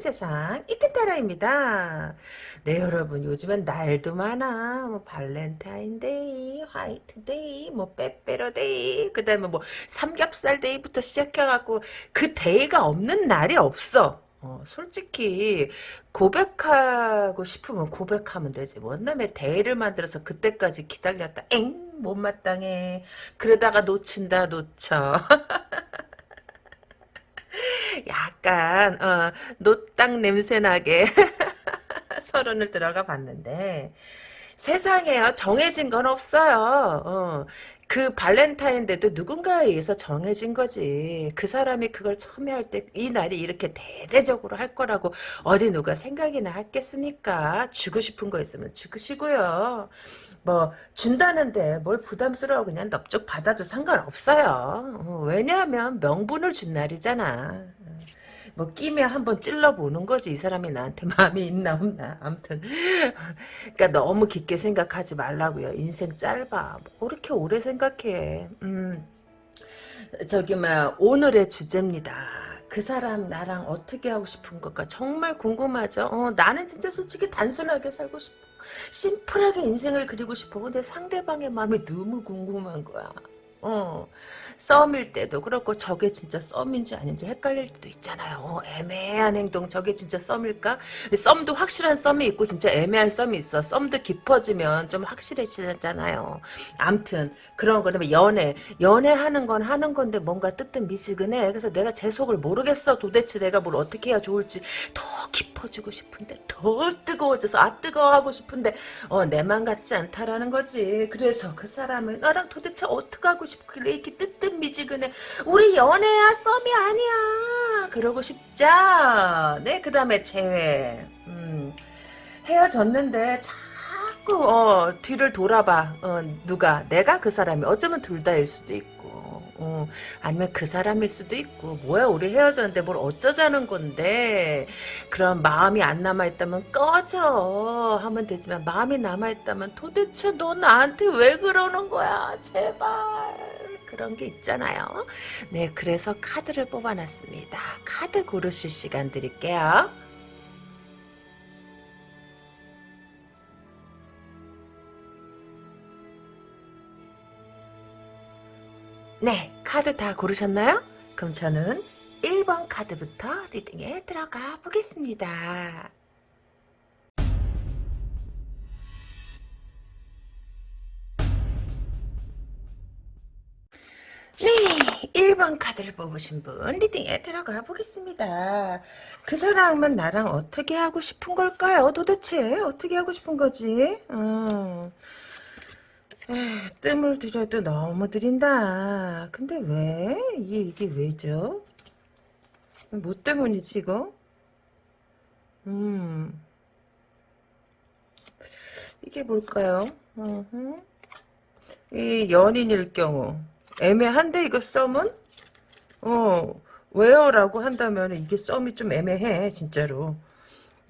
세상 이큰 타라입니다. 네 여러분 요즘엔 날도 많아. 뭐 발렌타인데이, 화이트데이, 뭐 빼빼로데이, 그 다음에 뭐 삼겹살데이부터 시작해갖고 그 day가 없는 날이 없어. 어, 솔직히 고백하고 싶으면 고백하면 되지. 웬 놈의 day를 만들어서 그때까지 기다렸다. 영 못마땅해. 그러다가 놓친다 놓쳐. 약간 어, 노땅 냄새나게 서른을 들어가 봤는데 세상에요 정해진 건 없어요. 어, 그 발렌타인데도 누군가에 의해서 정해진 거지. 그 사람이 그걸 처음에 할 때 이 날이 이렇게 대대적으로 할 거라고 어디 누가 생각이나 했겠습니까? 주고 싶은 거 있으면 주시고요. 뭐 준다는데 뭘 부담스러워 그냥 넙죽 받아도 상관없어요. 어, 왜냐하면 명분을 준 날이잖아. 뭐 끼면 한번 찔러보는 거지. 이 사람이 나한테 마음이 있나 없나. 아무튼. 그러니까 너무 깊게 생각하지 말라고요. 인생 짧아. 뭐 그렇게 오래 생각해. 음. 저기 막 오늘의 주제입니다. 그 사람 나랑 어떻게 하고 싶은 걸까 정말 궁금하죠? 어, 나는 진짜 솔직히 단순하게 살고 싶어. 심플하게 인생을 그리고 싶어. 근데 상대방의 마음이 너무 궁금한 거야 어, 썸일 때도 그렇고 저게 진짜 썸인지 아닌지 헷갈릴 때도 있잖아요. 어, 애매한 행동 저게 진짜 썸일까? 썸도 확실한 썸이 있고 진짜 애매한 썸이 있어. 썸도 깊어지면 좀 확실해지잖아요. 암튼 그런 거 그다음에 연애 연애하는 건 하는 건데 뭔가 뜨뜻 미지근해. 그래서 내가 제 속을 모르겠어. 도대체 내가 뭘 어떻게 해야 좋을지 더 깊어지고 싶은데 더 뜨거워져서 아 뜨거워 하고 싶은데 어, 내 맘 같지 않다라는 거지. 그래서 그 사람은 나랑 도대체 어떻게 하고 싶길래 이렇게 뜨뜻미지근해. 우리 연애야 썸이 아니야. 그러고 싶죠. 네, 그 다음에 재회. 음, 헤어졌는데 자꾸 어, 뒤를 돌아봐. 어, 누가? 내가 그 사람이. 어쩌면 둘 다일 수도 있고. 어, 아니면 그 사람일 수도 있고 뭐야 우리 헤어졌는데 뭘 어쩌자는 건데 그런 마음이 안 남아있다면 꺼져 하면 되지만 마음이 남아있다면 도대체 너 나한테 왜 그러는 거야 제발 그런 게 있잖아요 네 그래서 카드를 뽑아놨습니다 카드 고르실 시간 드릴게요 네, 카드 다 고르셨나요? 그럼 저는 1번 카드부터 리딩에 들어가 보겠습니다. 네, 1번 카드를 뽑으신 분 리딩에 들어가 보겠습니다. 그 사람은 나랑 어떻게 하고 싶은 걸까요? 도대체 어떻게 하고 싶은 거지? 음. 에휴, 뜸을 들여도 너무 들인다. 근데 왜? 이게, 이게 왜죠? 뭐 때문이지, 이거? 음. 이게 뭘까요? 어흠. 이 연인일 경우. 애매한데, 이거 썸은? 어, 왜요? 라고 한다면 이게 썸이 좀 애매해, 진짜로.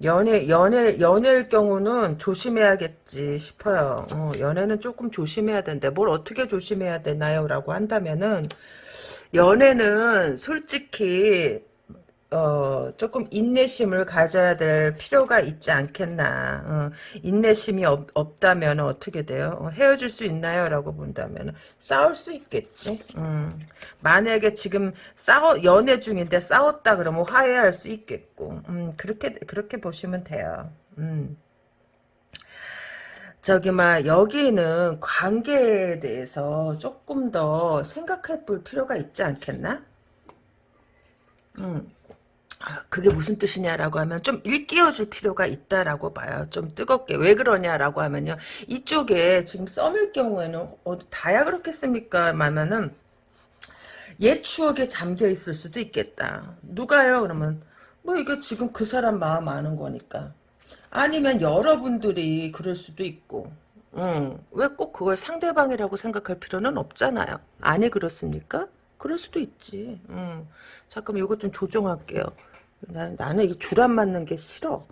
연애, 연애, 연애일 경우는 조심해야겠지 싶어요. 어, 연애는 조금 조심해야 되는데, 뭘 어떻게 조심해야 되나요? 라고 한다면은, 연애는 솔직히, 어, 조금 인내심을 가져야 될 필요가 있지 않겠나. 어, 인내심이 없, 없다면 어떻게 돼요? 어, 헤어질 수 있나요? 라고 본다면 싸울 수 있겠지. 음, 만약에 지금 싸워, 연애 중인데 싸웠다 그러면 화해할 수 있겠고. 음, 그렇게, 그렇게 보시면 돼요. 음. 저기 막 여기는 관계에 대해서 조금 더 생각해 볼 필요가 있지 않겠나? 음. 아, 그게 무슨 뜻이냐라고 하면 좀 일깨워줄 필요가 있다라고 봐요. 좀 뜨겁게. 왜 그러냐라고 하면요. 이쪽에 지금 썸일 경우에는 어, 다야 그렇겠습니까? 마면은 옛 추억에 잠겨 있을 수도 있겠다. 누가요? 그러면 뭐 이게 지금 그 사람 마음 아는 거니까. 아니면 여러분들이 그럴 수도 있고. 음, 왜꼭 그걸 상대방이라고 생각할 필요는 없잖아요. 아니 그렇습니까? 그럴 수도 있지. 음. 잠깐만 이것 좀 조정할게요. 나, 나는 이줄안 맞는 게 싫어.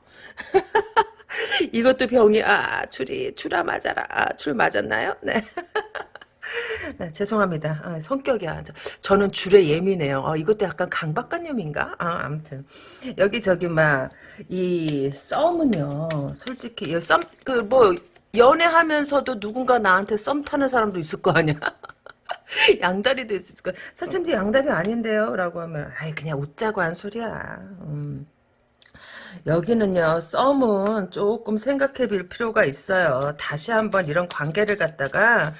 이것도 병이 아 줄이 줄아 맞아라 아, 줄 맞았나요? 네. 네, 죄송합니다. 아, 성격이야. 저, 저는 줄에 예민해요. 어, 이것도 약간 강박관념인가? 아, 아무튼 여기 저기 막 이 썸은요. 솔직히 썸 그 뭐 연애하면서도 누군가 나한테 썸 타는 사람도 있을 거 아니야. 양다리도 있을 거. 선생님 양다리 아닌데요? 라고 하면 아이 그냥 웃자고 한 소리야. 음. 여기는요 썸은 조금 생각해 볼 필요가 있어요 다시 한번 이런 관계를 갖다가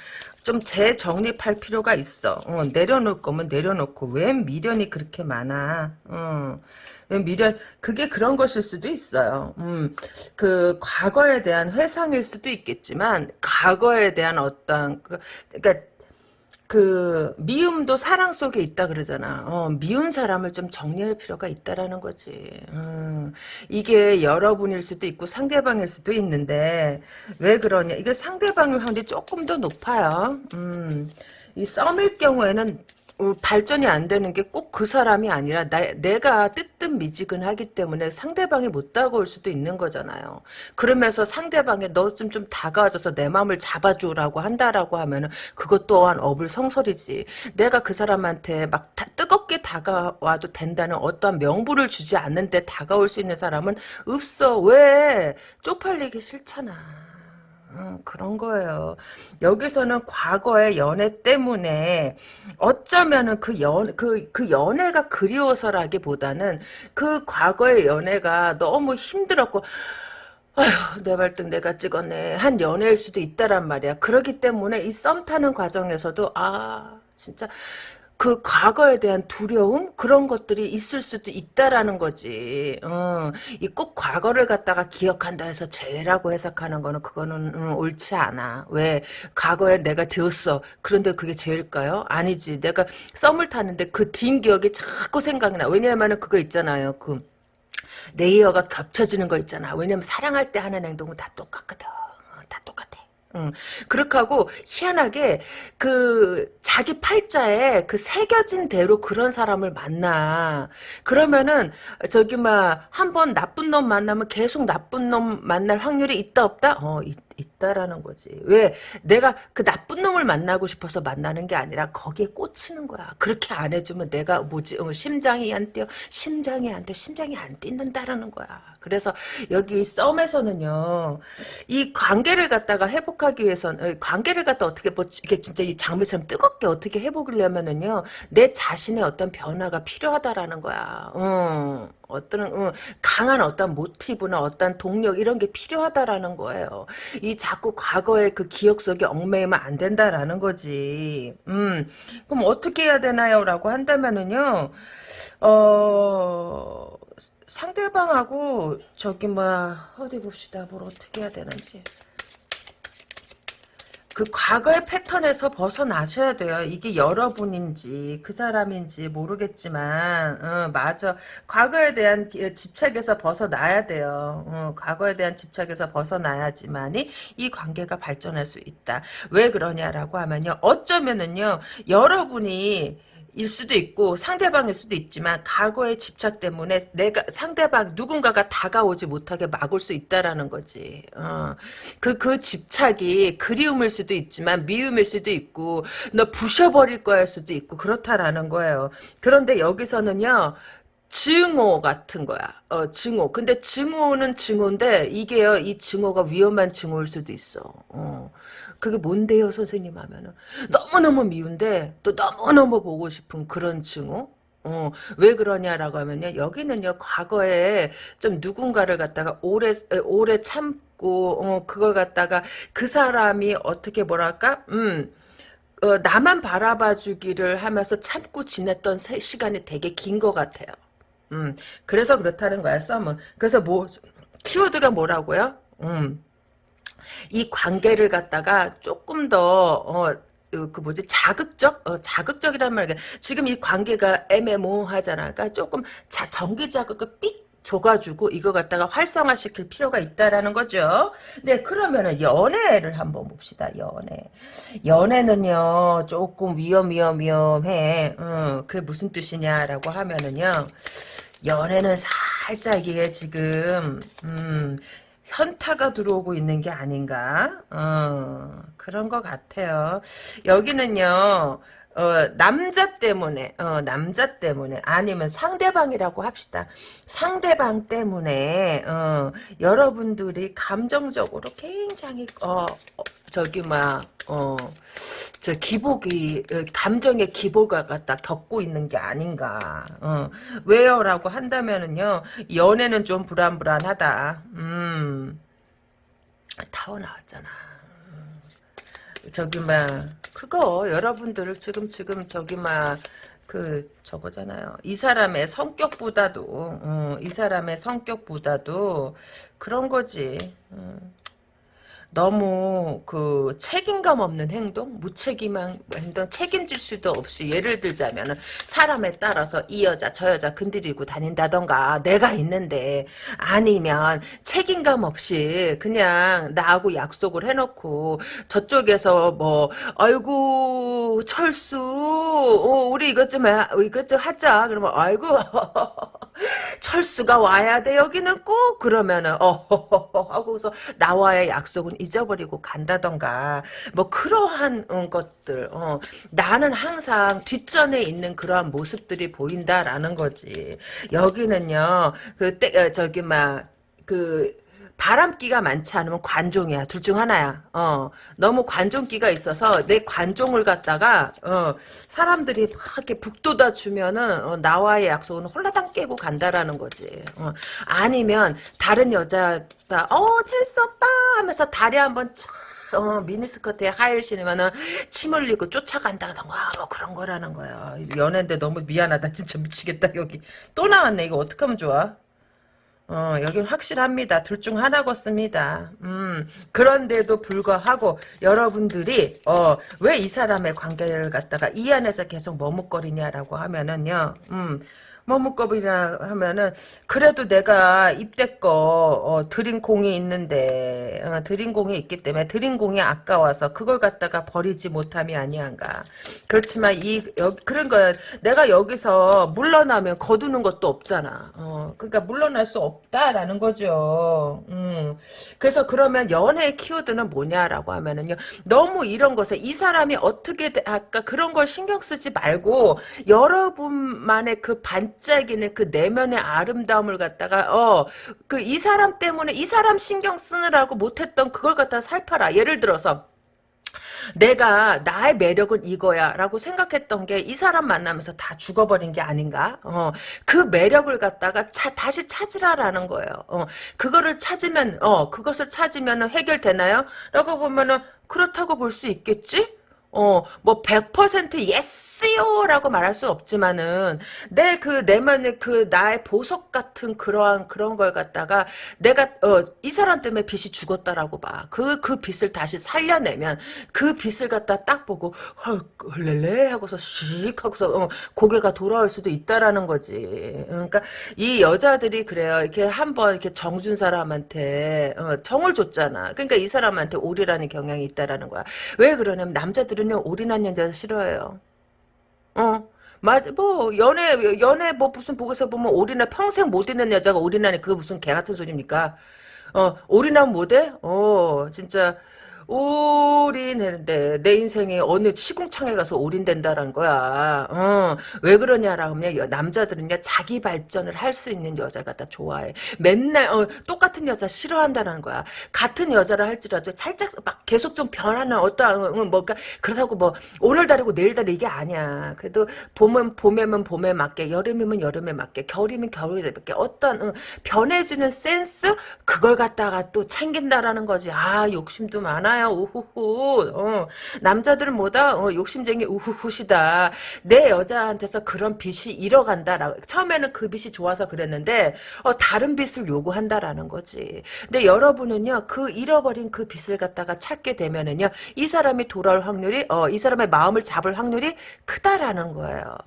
좀 재정립할 필요가 있어 어, 내려놓을 거면 내려놓고 왜 미련이 그렇게 많아 어. 왜 미련 그게 그런 것일 수도 있어요 음, 그 과거에 대한 회상일 수도 있겠지만 과거에 대한 어떤 그, 그러니까 그 미움도 사랑 속에 있다 그러잖아. 어, 미운 사람을 좀 정리할 필요가 있다라는 거지. 음, 이게 여러분일 수도 있고 상대방일 수도 있는데 왜 그러냐? 이게 상대방을 확률이 조금 더 높아요. 음, 이 썸일 경우에는 어, 발전이 안 되는 게 꼭 그 사람이 아니라 나, 내가 뜨뜻미지근하기 때문에 상대방이 못 다가올 수도 있는 거잖아요. 그러면서 상대방이 너 좀 좀 다가와줘서 내 마음을 잡아주라고 한다라고 하면은 그것 또한 어불성설이지. 내가 그 사람한테 막 다, 뜨겁게 다가와도 된다는 어떠한 명분을 주지 않는데 다가올 수 있는 사람은 없어. 왜? 쪽팔리기 싫잖아. 음, 그런 거예요. 여기서는 과거의 연애 때문에 어쩌면은 그 연, 그, 그 연애가 그리워서라기보다는 그 과거의 연애가 너무 힘들었고, 아휴, 내 발등 내가 찍었네. 한 연애일 수도 있다란 말이야. 그렇기 때문에 이 썸 타는 과정에서도, 아, 진짜, 그 과거에 대한 두려움 그런 것들이 있을 수도 있다라는 거지. 어, 이꼭 과거를 갖다가 기억한다 해서 죄라고 해석하는 거는 그거는 음, 옳지 않아. 왜 과거에 내가 되었어. 그런데 그게 죄일까요? 아니지. 내가 썸을 탔는데 그 뒷 기억이 자꾸 생각나. 왜냐하면 그거 있잖아요. 그 레이어가 겹쳐지는 거 있잖아. 왜냐면 사랑할 때 하는 행동은 다 똑같거든. 어, 다 똑같아. 응. 그렇게 하고 희한하게 그 자기 팔자에 그 새겨진 대로 그런 사람을 만나. 그러면은 저기 막 한 번 나쁜 놈 만나면 계속 나쁜 놈 만날 확률이 있다 없다? 어 있, 있다라는 거지. 왜 내가 그 나쁜 놈을 만나고 싶어서 만나는 게 아니라 거기에 꽂히는 거야. 그렇게 안 해주면 내가 뭐지 어, 심장이 안 뛰어 심장이 안 돼. 심장이 안 뛴다라는 거야. 그래서 여기 썸에서는요 이 관계를 갖다가 회복하기 위해서는 어, 관계를 갖다 어떻게 뭐 이게 진짜 이 장미처럼 뜨겁게 어떻게 회복하려면은요 내 자신의 어떤 변화가 필요하다라는 거야. 음. 어떤 음, 강한 어떤 모티브나 어떤 동력 이런 게 필요하다라는 거예요. 이 자꾸 과거의 그 기억 속에 얽매이면 안 된다라는 거지. 음, 그럼 어떻게 해야 되나요?라고 한다면은요, 어 상대방하고 저기 뭐야 어디 봅시다. 뭘 어떻게 해야 되는지. 그 과거의 패턴에서 벗어나셔야 돼요. 이게 여러분인지 그 사람인지 모르겠지만 어, 맞아. 과거에 대한 집착에서 벗어나야 돼요. 어, 과거에 대한 집착에서 벗어나야지만이 이 관계가 발전할 수 있다. 왜 그러냐라고 하면요. 어쩌면은요. 여러분이 일 수도 있고 상대방일 수도 있지만 과거의 집착 때문에 내가 상대방 누군가가 다가오지 못하게 막을 수 있다라는 거지. 어. 그, 그 집착이 그리움일 수도 있지만 미움일 수도 있고 너 부셔버릴 거일 수도 있고 그렇다라는 거예요. 그런데 여기서는요. 증오 같은 거야. 어, 증오. 근데 증오는 증오인데 이게요. 이 증오가 위험한 증오일 수도 있어. 어. 그게 뭔데요, 선생님 하면은. 너무너무 미운데, 또 너무너무 보고 싶은 그런 증오? 어, 왜 그러냐라고 하면요. 여기는요, 과거에 좀 누군가를 갖다가 오래, 오래 참고, 어, 그걸 갖다가 그 사람이 어떻게 뭐랄까? 음, 어, 나만 바라봐 주기를 하면서 참고 지냈던 시간이 되게 긴 것 같아요. 음, 그래서 그렇다는 거야, 썸은. 그래서 뭐, 키워드가 뭐라고요? 음, 이 관계를 갖다가 조금 더 어, 그 뭐지 자극적 어, 자극적이란 말이야 지금 이 관계가 애매모호하잖아 그러니까 조금 자 전기 자극을 삑 줘가지고 이거 갖다가 활성화시킬 필요가 있다라는 거죠. 네, 그러면은 연애를 한번 봅시다. 연애. 연애는요 조금 위험 위험 위험해. 어, 그게 무슨 뜻이냐라고 하면은요 연애는 살짝 이게 지금 음 현타가 들어오고 있는 게 아닌가? 어, 그런 것 같아요. 여기는요, 어, 남자 때문에, 어, 남자 때문에, 아니면 상대방이라고 합시다. 상대방 때문에, 어, 여러분들이 감정적으로 굉장히, 어, 어, 저기, 막, 어, 저 기복이, 어, 감정의 기복을 갖다 겪고 있는 게 아닌가. 어, 왜요? 라고 한다면은요, 연애는 좀 불안불안하다. 음, 타워 나왔잖아. 저기 막 그거 여러분들 지금 지금 저기 막그 저거잖아요. 이 사람의 성격보다도 어, 이 사람의 성격보다도 그런 거지. 음. 너무 그 책임감 없는 행동, 무책임한 행동, 책임질 수도 없이 예를 들자면은 사람에 따라서 이 여자 저 여자 건드리고 다닌다던가 내가 있는데 아니면 책임감 없이 그냥 나하고 약속을 해놓고 저쪽에서 뭐 아이고 철수 어, 우리 이것 좀 해, 이것 좀 하자. 그러면 아이고 철수가 와야 돼 여기는 꼭. 그러면은 어 하고서 나와의 약속은 잊어버리고 간다던가 뭐 그러한 어, 것들 어, 나는 항상 뒷전에 있는 그러한 모습들이 보인다라는 거지. 여기는요 그 때, 어, 저기 막그 바람기가 많지 않으면 관종이야. 둘 중 하나야. 어. 너무 관종기가 있어서 내 관종을 갖다가 어, 사람들이 막 이렇게 북돋아 주면은 어, 나와의 약속은 홀라당 깨고 간다라는 거지. 어. 아니면 다른 여자가 어 첼스 오빠 하면서 다리 한번 촥 어, 미니스커트에 하일 신으면은 침 흘리고 쫓아간다던가 뭐 그런 거라는 거야. 연애인데 너무 미안하다. 진짜 미치겠다 여기. 또 나왔네. 이거 어떡하면 좋아? 어, 여긴 확실합니다. 둘 중 하나겠습니다. 음, 그런데도 불구하고 여러분들이 어, 왜 이 사람의 관계를 갖다가 이 안에서 계속 머뭇거리냐라고 하면은요. 음, 머뭇거리냐 하면은 그래도 내가 입대 거 어, 드린 공이 있는데 어, 드린 공이 있기 때문에 드린 공이 아까워서 그걸 갖다가 버리지 못함이 아니한가. 그렇지만 이 여, 그런 거야. 내가 여기서 물러나면 거두는 것도 없잖아. 어, 그러니까 물러날 수 없다라는 거죠. 음. 그래서 그러면 연애의 키워드는 뭐냐라고 하면은요. 너무 이런 것에 이 사람이 어떻게 아까 그런 걸 신경 쓰지 말고 여러분만의 그 반. 반짝이는 그 내면의 아름다움을 갖다가 어 그 이 사람 때문에 이 사람 신경 쓰느라고 못했던 그걸 갖다가 살펴라. 예를 들어서 내가 나의 매력은 이거야 라고 생각했던 게 이 사람 만나면서 다 죽어버린 게 아닌가 어, 그 매력을 갖다가 차, 다시 찾으라라는 거예요 어, 그거를 찾으면 어 그것을 찾으면 해결되나요? 라고 보면은 그렇다고 볼 수 있겠지? 어, 뭐, 100% 예스요라고 말할 수 없지만은, 내 그, 내면의 그, 나의 보석 같은 그러한, 그런 걸 갖다가, 내가, 어, 이 사람 때문에 빚이 죽었다라고 봐. 그, 그 빚을 다시 살려내면, 그 빚을 갖다 딱 보고, 헐, 헐렐레 하고서, 씩 하고서, 어, 고개가 돌아올 수도 있다라는 거지. 그러니까, 이 여자들이 그래요. 이렇게 한번 이렇게 정준 사람한테, 어, 정을 줬잖아. 그러니까 이 사람한테 오리라는 경향이 있다라는 거야. 왜 그러냐면, 남자들 여자들은요 올인한 여자 싫어해요. 어. 맞, 뭐, 연애, 연애, 뭐, 무슨 보고서 보면 올인한, 평생 못 있는 여자가 올인하니 그게 무슨 개 같은 소리입니까? 어, 올인하면 못해? 어, 진짜, 올인했는데 내 인생에 어느 시궁창에 가서 올인된다라는 거야. 어, 왜 그러냐라고 하면 남자들은요 자기 발전을 할 수 있는 여자를 갖다 좋아해. 맨날 어, 똑같은 여자 싫어한다는 거야. 같은 여자를 할지라도 살짝 막 계속 좀 변하는 어떠한 어, 뭐가 그렇다고 뭐 오늘 다르고 내일 다르 이게 아니야. 그래도 봄은 봄에면 봄에 맞게 여름이면 여름에 맞게 겨울이면 겨울에 맞게 어떤 어, 변해주는 센스 그걸 갖다가 또 챙긴다라는 거지. 아 욕심도 많아요. 많아요. 우후후. 어. 남자들은 뭐다? 어, 욕심쟁이 우후후시다. 내 여자한테서 그런 빚이 잃어간다. 처음에는 그 빚이 좋아서 그랬는데 어, 다른 빚을 요구한다라는 거지. 근데 여러분은요. 그 잃어버린 그 빚을 갖다가 찾게 되면은요. 이 사람이 돌아올 확률이 어, 이 사람의 마음을 잡을 확률이 크다라는 거예요.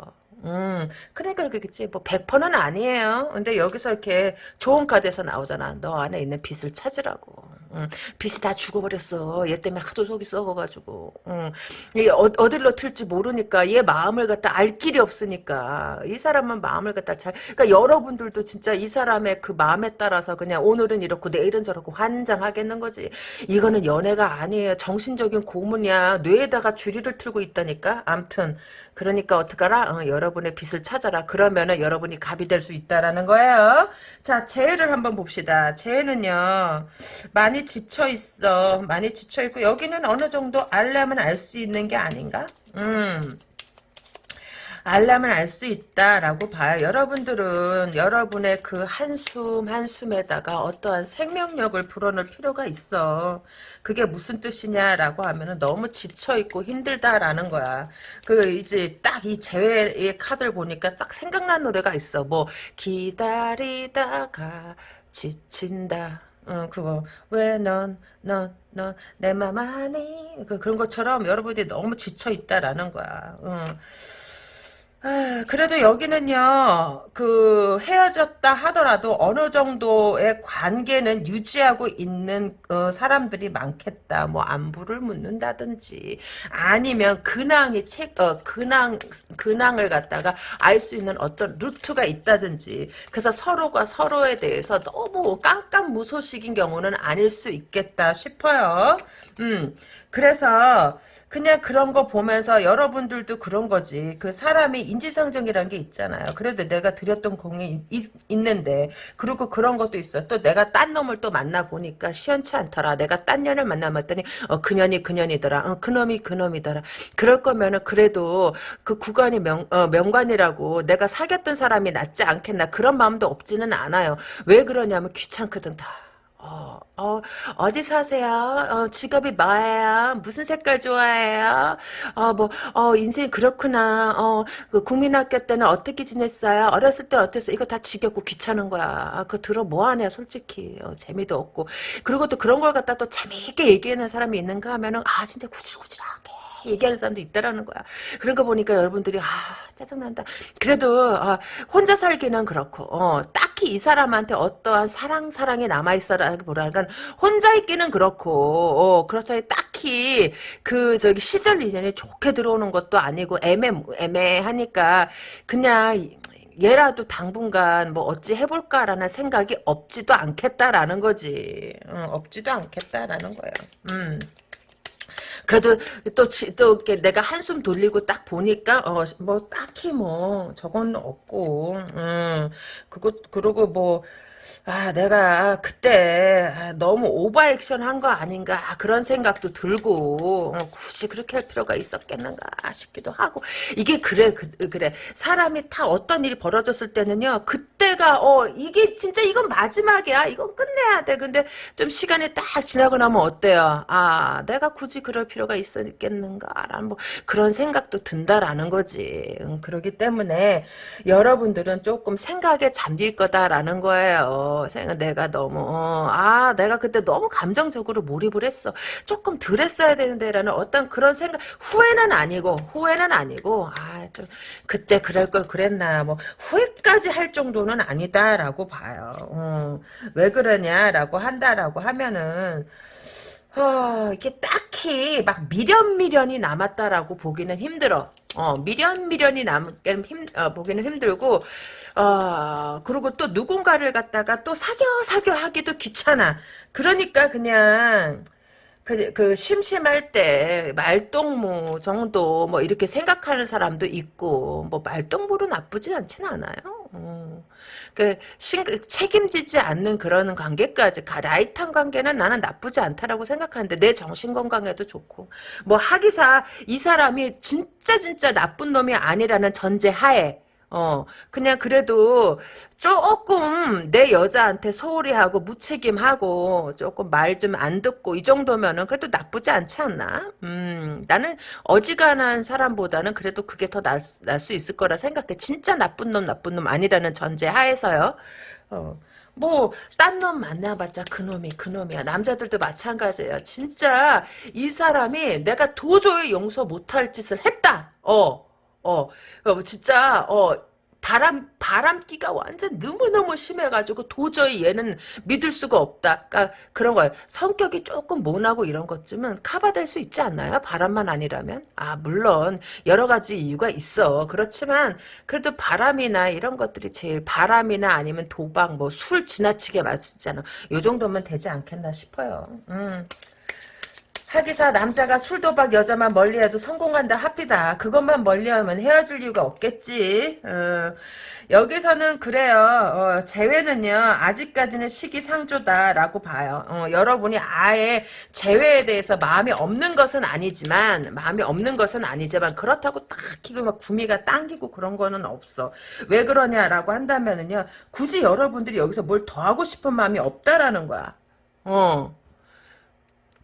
음, 그러니까 그렇겠지. 뭐, 100%는 아니에요. 근데 여기서 이렇게 좋은 카드에서 나오잖아. 너 안에 있는 빚을 찾으라고. 음, 빚이 다 죽어버렸어. 얘 때문에 하도 속이 썩어가지고. 음, 이 어, 어디로 튈지 모르니까 얘 마음을 갖다 알 길이 없으니까. 이 사람은 마음을 갖다 잘, 그러니까 여러분들도 진짜 이 사람의 그 마음에 따라서 그냥 오늘은 이렇고 내일은 저렇고 환장하겠는 거지. 이거는 연애가 아니에요. 정신적인 고문이야. 뇌에다가 주리를 틀고 있다니까. 암튼. 그러니까 어떡하라? 어, 여러분의 빛을 찾아라. 그러면은 여러분이 갑이 될 수 있다라는 거예요. 자, 재해를 한번 봅시다. 재해는요, 많이 지쳐 있어. 많이 지쳐 있고, 여기는 어느 정도 알람은 알수 있는 게 아닌가? 음. 알람을 알 수 있다라고 봐요. 여러분들은 여러분의 그 한숨 한숨에다가 어떠한 생명력을 불어넣을 필요가 있어. 그게 무슨 뜻이냐라고 하면은 너무 지쳐 있고 힘들다라는 거야. 그 이제 딱 이 재회의 카드를 보니까 딱 생각난 노래가 있어. 뭐 기다리다가 지친다. 어, 그거 왜 넌 넌 넌 내 맘 아니 그, 그런 것처럼 여러분들이 너무 지쳐 있다라는 거야. 어. 아, 그래도 여기는요, 그, 헤어졌다 하더라도 어느 정도의 관계는 유지하고 있는, 어, 사람들이 많겠다. 뭐, 안부를 묻는다든지, 아니면 근황이 책, 어, 근황, 근황을 갖다가 알 수 있는 어떤 루트가 있다든지, 그래서 서로가 서로에 대해서 너무 깜깜 무소식인 경우는 아닐 수 있겠다 싶어요. 음, 그래서, 그냥 그런 거 보면서 여러분들도 그런 거지. 그 사람이 인지상정이라는 게 있잖아요. 그래도 내가 드렸던 공이 있, 있는데 그리고 그런 것도 있어. 또 내가 딴 놈을 또 만나보니까 시원치 않더라. 내가 딴 년을 만나봤더니 어, 그년이 그년이더라. 어, 그놈이 그놈이더라. 그럴 거면은 그래도 그 구간이 명, 어, 명관이라고 내가 사귀었던 사람이 낫지 않겠나. 그런 마음도 없지는 않아요. 왜 그러냐면 귀찮거든 다. 어, 어, 어디 사세요? 어, 직업이 뭐예요? 무슨 색깔 좋아해요? 어, 뭐, 어, 인생 그렇구나. 어, 그 국민학교 때는 어떻게 지냈어요? 어렸을 때 어땠어? 이거 다 지겹고 귀찮은 거야. 아, 그거 들어 뭐하냐, 솔직히. 어, 재미도 없고. 그리고 또 그런 걸 갖다 또 재미있게 얘기하는 사람이 있는가 하면은, 아, 진짜 구질구질하게. 얘기하는 사람도 있다라는 거야. 그런 거 보니까 여러분들이 아 짜증난다. 그래도 아, 혼자 살기는 그렇고 어, 딱히 이 사람한테 어떠한 사랑 사랑이 남아 있어라기보다는 혼자 있기는 그렇고 어, 그렇죠. 딱히 그 저기 시절 인연이 좋게 들어오는 것도 아니고 애매 애매하니까 그냥. 얘라도 당분간 뭐 어찌 해볼까라는 생각이 없지도 않겠다라는 거지. 응, 없지도 않겠다라는 거예요. 음. 그래도 또, 또, 이렇게 내가 한숨 돌리고 딱 보니까, 어, 뭐, 딱히 뭐, 저건 없고, 음, 그거, 그러고 뭐, 아, 내가 그때 너무 오버 액션 한 거 아닌가 그런 생각도 들고 어, 굳이 그렇게 할 필요가 있었겠는가 싶기도 하고. 이게 그래 그, 래. 사람이 다 어떤 일이 벌어졌을 때는요 그때가 어 이게 진짜 이건 마지막이야. 이건 끝내야 돼. 근데 좀 시간이 딱 지나고 나면 어때요? 아 내가 굳이 그럴 필요가 있었겠는가라는 뭐 그런 생각도 든다라는 거지. 음, 그러기 때문에 여러분들은 조금 생각에 잠길 거다라는 거예요 생각 내가 너무 어, 아 내가 그때 너무 감정적으로 몰입을 했어. 조금 덜 했어야 되는데라는 어떤 그런 생각 후회는 아니고 후회는 아니고 아 좀 그때 그럴 걸 그랬나 뭐 후회까지 할 정도는 아니다라고 봐요. 어, 왜 그러냐라고 한다라고 하면은 어, 이게 딱히 막 미련 미련이 남았다라고 보기는 힘들어. 어, 미련 미련이 남기는 힘 어, 보기는 힘들고 어, 그리고 또 누군가를 갖다가 또 사겨 사겨 하기도 귀찮아. 그러니까 그냥 그, 그 심심할 때 말동무 정도 뭐 이렇게 생각하는 사람도 있고 뭐 말동무로 나쁘진 않진 않아요. 어. 그 신, 책임지지 않는 그런 관계까지 light한 관계는 나는 나쁘지 않다라고 생각하는데 내 정신 건강에도 좋고. 뭐 하기사 이 사람이 진짜 진짜 나쁜 놈이 아니라는 전제 하에 어, 그냥 그래도 조금 내 여자한테 소홀히 하고 무책임하고 조금 말 좀 안 듣고 이 정도면은 그래도 나쁘지 않지 않나? 음, 나는 어지간한 사람보다는 그래도 그게 더 날 수 있을 거라 생각해. 진짜 나쁜 놈, 나쁜 놈 아니라는 전제 하에서요. 어. 뭐, 딴 놈 만나봤자 그놈이 그놈이야. 남자들도 마찬가지예요. 진짜 이 사람이 내가 도저히 용서 못할 짓을 했다. 어. 어, 어 진짜 어 바람 바람기가 완전 너무 너무 심해가지고 도저히 얘는 믿을 수가 없다. 그러니까 그런 거예요. 성격이 조금 모나고 이런 것쯤은 커버될 수 있지 않나요? 바람만 아니라면 아 물론 여러 가지 이유가 있어. 그렇지만 그래도 바람이나 이런 것들이 제일 바람이나 아니면 도박 뭐 술 지나치게 마시잖아. 요 정도면 되지 않겠나 싶어요. 음. 하기사 남자가 술도박 여자만 멀리해도 성공한다 합디다. 그것만 멀리하면 헤어질 이유가 없겠지. 어, 여기서는 그래요. 어, 재회는요. 아직까지는 시기상조다라고 봐요. 어, 여러분이 아예 재회에 대해서 마음이 없는 것은 아니지만 마음이 없는 것은 아니지만 그렇다고 딱히 막 구미가 당기고 그런 거는 없어. 왜 그러냐라고 한다면은요. 굳이 여러분들이 여기서 뭘 더 하고 싶은 마음이 없다라는 거야. 어.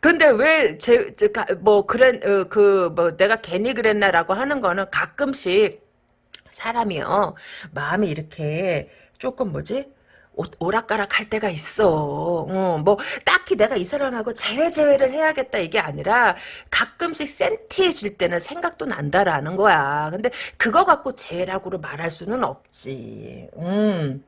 근데 왜제뭐 그래 어, 그뭐 내가 괜히 그랬나라고 하는 거는 가끔씩 사람이요 마음이 이렇게 조금 뭐지 오, 락가락 할 때가 있어. 어, 뭐 딱히 내가 이 사람하고 재회 재회를 해야겠다 이게 아니라 가끔씩 센티해질 때는 생각도 난다라는 거야. 근데 그거 갖고 재회라고로 말할 수는 없지. 음.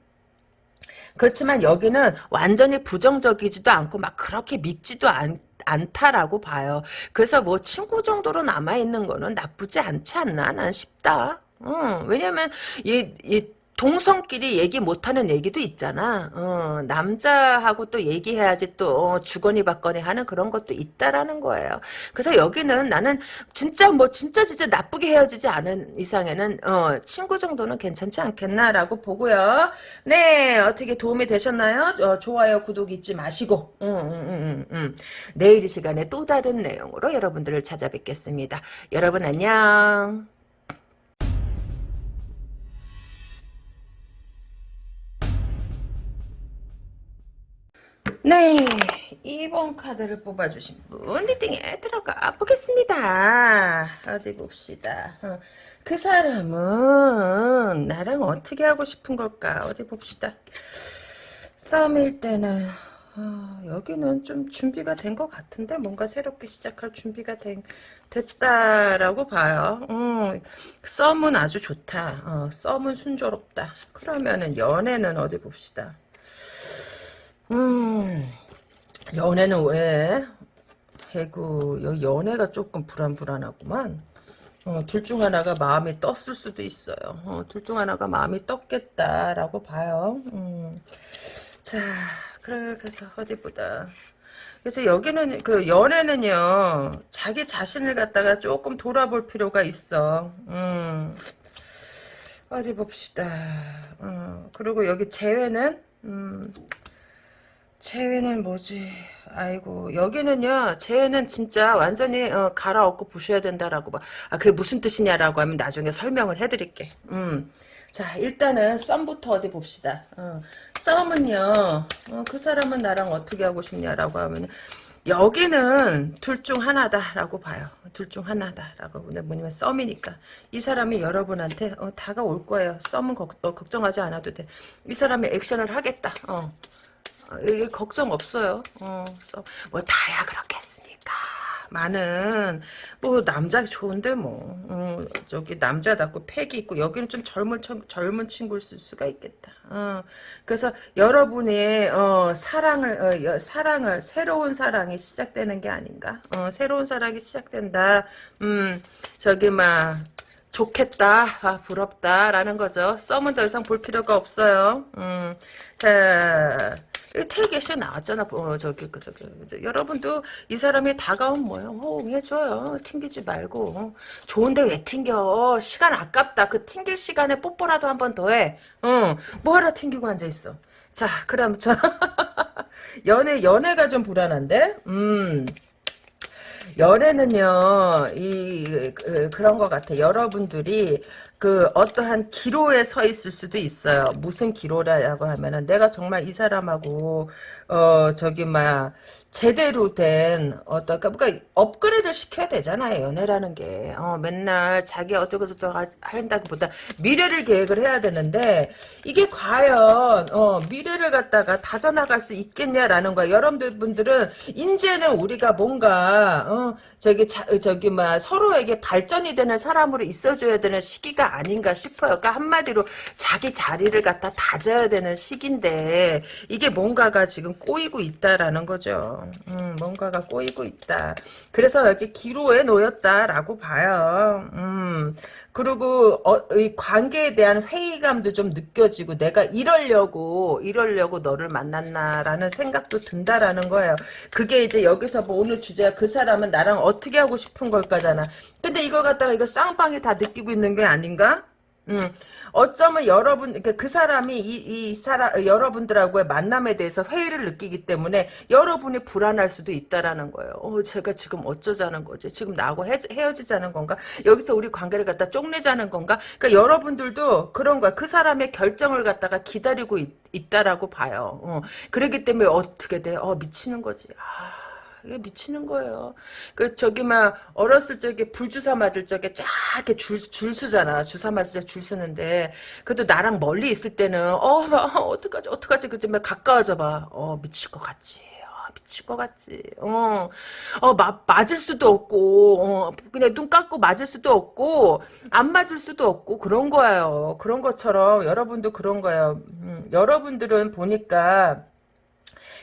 그렇지만 여기는 완전히 부정적이지도 않고 막 그렇게 밉지도 않, 않다라고 봐요. 그래서 뭐 친구 정도로 남아있는 거는 나쁘지 않지 않나 난 싶다. 응, 왜냐면 이, 이 동성끼리 얘기 못하는 얘기도 있잖아. 어, 남자하고 또 얘기해야지 또 어, 주거니 받거니 하는 그런 것도 있다라는 거예요. 그래서 여기는 나는 진짜 뭐 진짜 진짜 나쁘게 헤어지지 않은 이상에는 어, 친구 정도는 괜찮지 않겠나라고 보고요. 네 어떻게 도움이 되셨나요? 어, 좋아요 구독 잊지 마시고 음, 음, 음, 내일 이 시간에 또 다른 내용으로 여러분들을 찾아뵙겠습니다. 여러분 안녕. 네, 2번 카드를 뽑아주신 분 리딩에 들어가 보겠습니다. 어디 봅시다. 어, 그 사람은 나랑 어떻게 하고 싶은 걸까? 어디 봅시다. 썸일 때는 어, 여기는 좀 준비가 된 것 같은데 뭔가 새롭게 시작할 준비가 된, 됐다라고 봐요. 음, 썸은 아주 좋다. 어, 썸은 순조롭다. 그러면은 연애는 어디 봅시다. 음, 연애는 왜? 해구, 연애가 조금 불안불안하구만. 어, 둘 중 하나가 마음이 떴을 수도 있어요. 어, 둘 중 하나가 마음이 떴겠다라고 봐요. 음. 자, 그래서 어디 보다. 그래서 여기는 그 연애는요 자기 자신을 갖다가 조금 돌아볼 필요가 있어. 음. 어디 봅시다. 어, 그리고 여기 재회는 음. 재회는 뭐지? 아이고 여기는요 재회는 진짜 완전히 어, 갈아엎고 부셔야 된다라고 봐. 아 그게 무슨 뜻이냐라고 하면 나중에 설명을 해드릴게. 음. 자 일단은 썸부터 어디 봅시다. 어, 썸은요 어, 그 사람은 나랑 어떻게 하고 싶냐라고 하면 여기는 둘 중 하나다라고 봐요. 둘 중 하나다라고 뭐냐면 썸이니까 이 사람이 여러분한테 어, 다가올 거예요. 썸은 걱, 어, 걱정하지 않아도 돼. 이 사람이 액션을 하겠다. 어. 이 걱정 없어요. 어, 뭐 다야 그렇겠습니까? 많은 뭐 남자 좋은데 뭐 어, 저기 남자답고 팩이 있고 여기는 좀 젊은 젊은 친구일 수가 있겠다. 어, 그래서 여러분의 어, 사랑을 어, 사랑을 새로운 사랑이 시작되는 게 아닌가? 어, 새로운 사랑이 시작된다. 음 저기 막 좋겠다, 아, 부럽다라는 거죠. 썸은 더 이상 볼 필요가 없어요. 음, 자, 태계시 나왔잖아. 어, 저기, 그, 저기. 여러분도 이 사람이 다가온 뭐예요? 호응해줘요. 튕기지 말고. 어. 좋은데 왜 튕겨? 시간 아깝다. 그 튕길 시간에 뽀뽀라도 한 번 더 해. 어, 뭐하러 튕기고 앉아있어. 자, 그럼 저, 연애, 연애가 좀 불안한데? 음. 연애는요, 이, 그, 그런 것 같아. 여러분들이 그 어떠한 기로에 서 있을 수도 있어요. 무슨 기로라고 하면은 내가 정말 이 사람하고 어 저기 막 제대로 된 어떤 그러니까 업그레이드 시켜야 되잖아요. 연애라는 게 어, 맨날 자기 어쩌고 저쩌고 한다기보다 미래를 계획을 해야 되는데 이게 과연 어, 미래를 갖다가 다져나갈 수 있겠냐라는 거야. 여러분들은 이제는 우리가 뭔가 어, 어, 저기, 자, 저기, 뭐, 서로에게 발전이 되는 사람으로 있어줘야 되는 시기가 아닌가 싶어요. 그러니까 한마디로 자기 자리를 갖다 다져야 되는 시기인데, 이게 뭔가가 지금 꼬이고 있다라는 거죠. 음, 뭔가가 꼬이고 있다. 그래서 이렇게 기로에 놓였다라고 봐요. 음, 그리고, 어, 이 관계에 대한 회의감도 좀 느껴지고, 내가 이러려고, 이러려고 너를 만났나라는 생각도 든다라는 거예요. 그게 이제 여기서 뭐 오늘 주제가 그 사람은 나랑 어떻게 하고 싶은 걸까잖아. 근데 이걸 갖다가 이거 쌍방이 다 느끼고 있는 게 아닌가? 음, 어쩌면 여러분, 그러니까 그 사람이 이, 이 사람, 여러분들하고의 만남에 대해서 회의를 느끼기 때문에 여러분이 불안할 수도 있다라는 거예요. 어, 제가 지금 어쩌자는 거지? 지금 나하고 헤, 헤어지자는 건가? 여기서 우리 관계를 갖다 쪽내자는 건가? 그러니까 여러분들도 그런 거야. 그 사람의 결정을 갖다가 기다리고 있, 다라고 봐요. 어, 그렇기 때문에 어떻게 돼? 어, 미치는 거지. 아. 이게 미치는 거예요. 그 저기 막 어렸을 적에 불주사 맞을 적에 쫙 이렇게 줄, 줄 서잖아. 주사 맞을 때 줄 서는데 그래도 나랑 멀리 있을 때는 어 어떡하지 어떡하지 그지 막 가까워져 봐. 어 미칠 것 같지. 어, 미칠 것 같지. 어, 어, 마, 맞을 수도 없고, 어, 그냥 눈 감고 맞을 수도 없고, 안 맞을 수도 없고, 그런 거예요. 그런 것처럼, 여러분도 그런 거예요. 음, 여러분들은 보니까,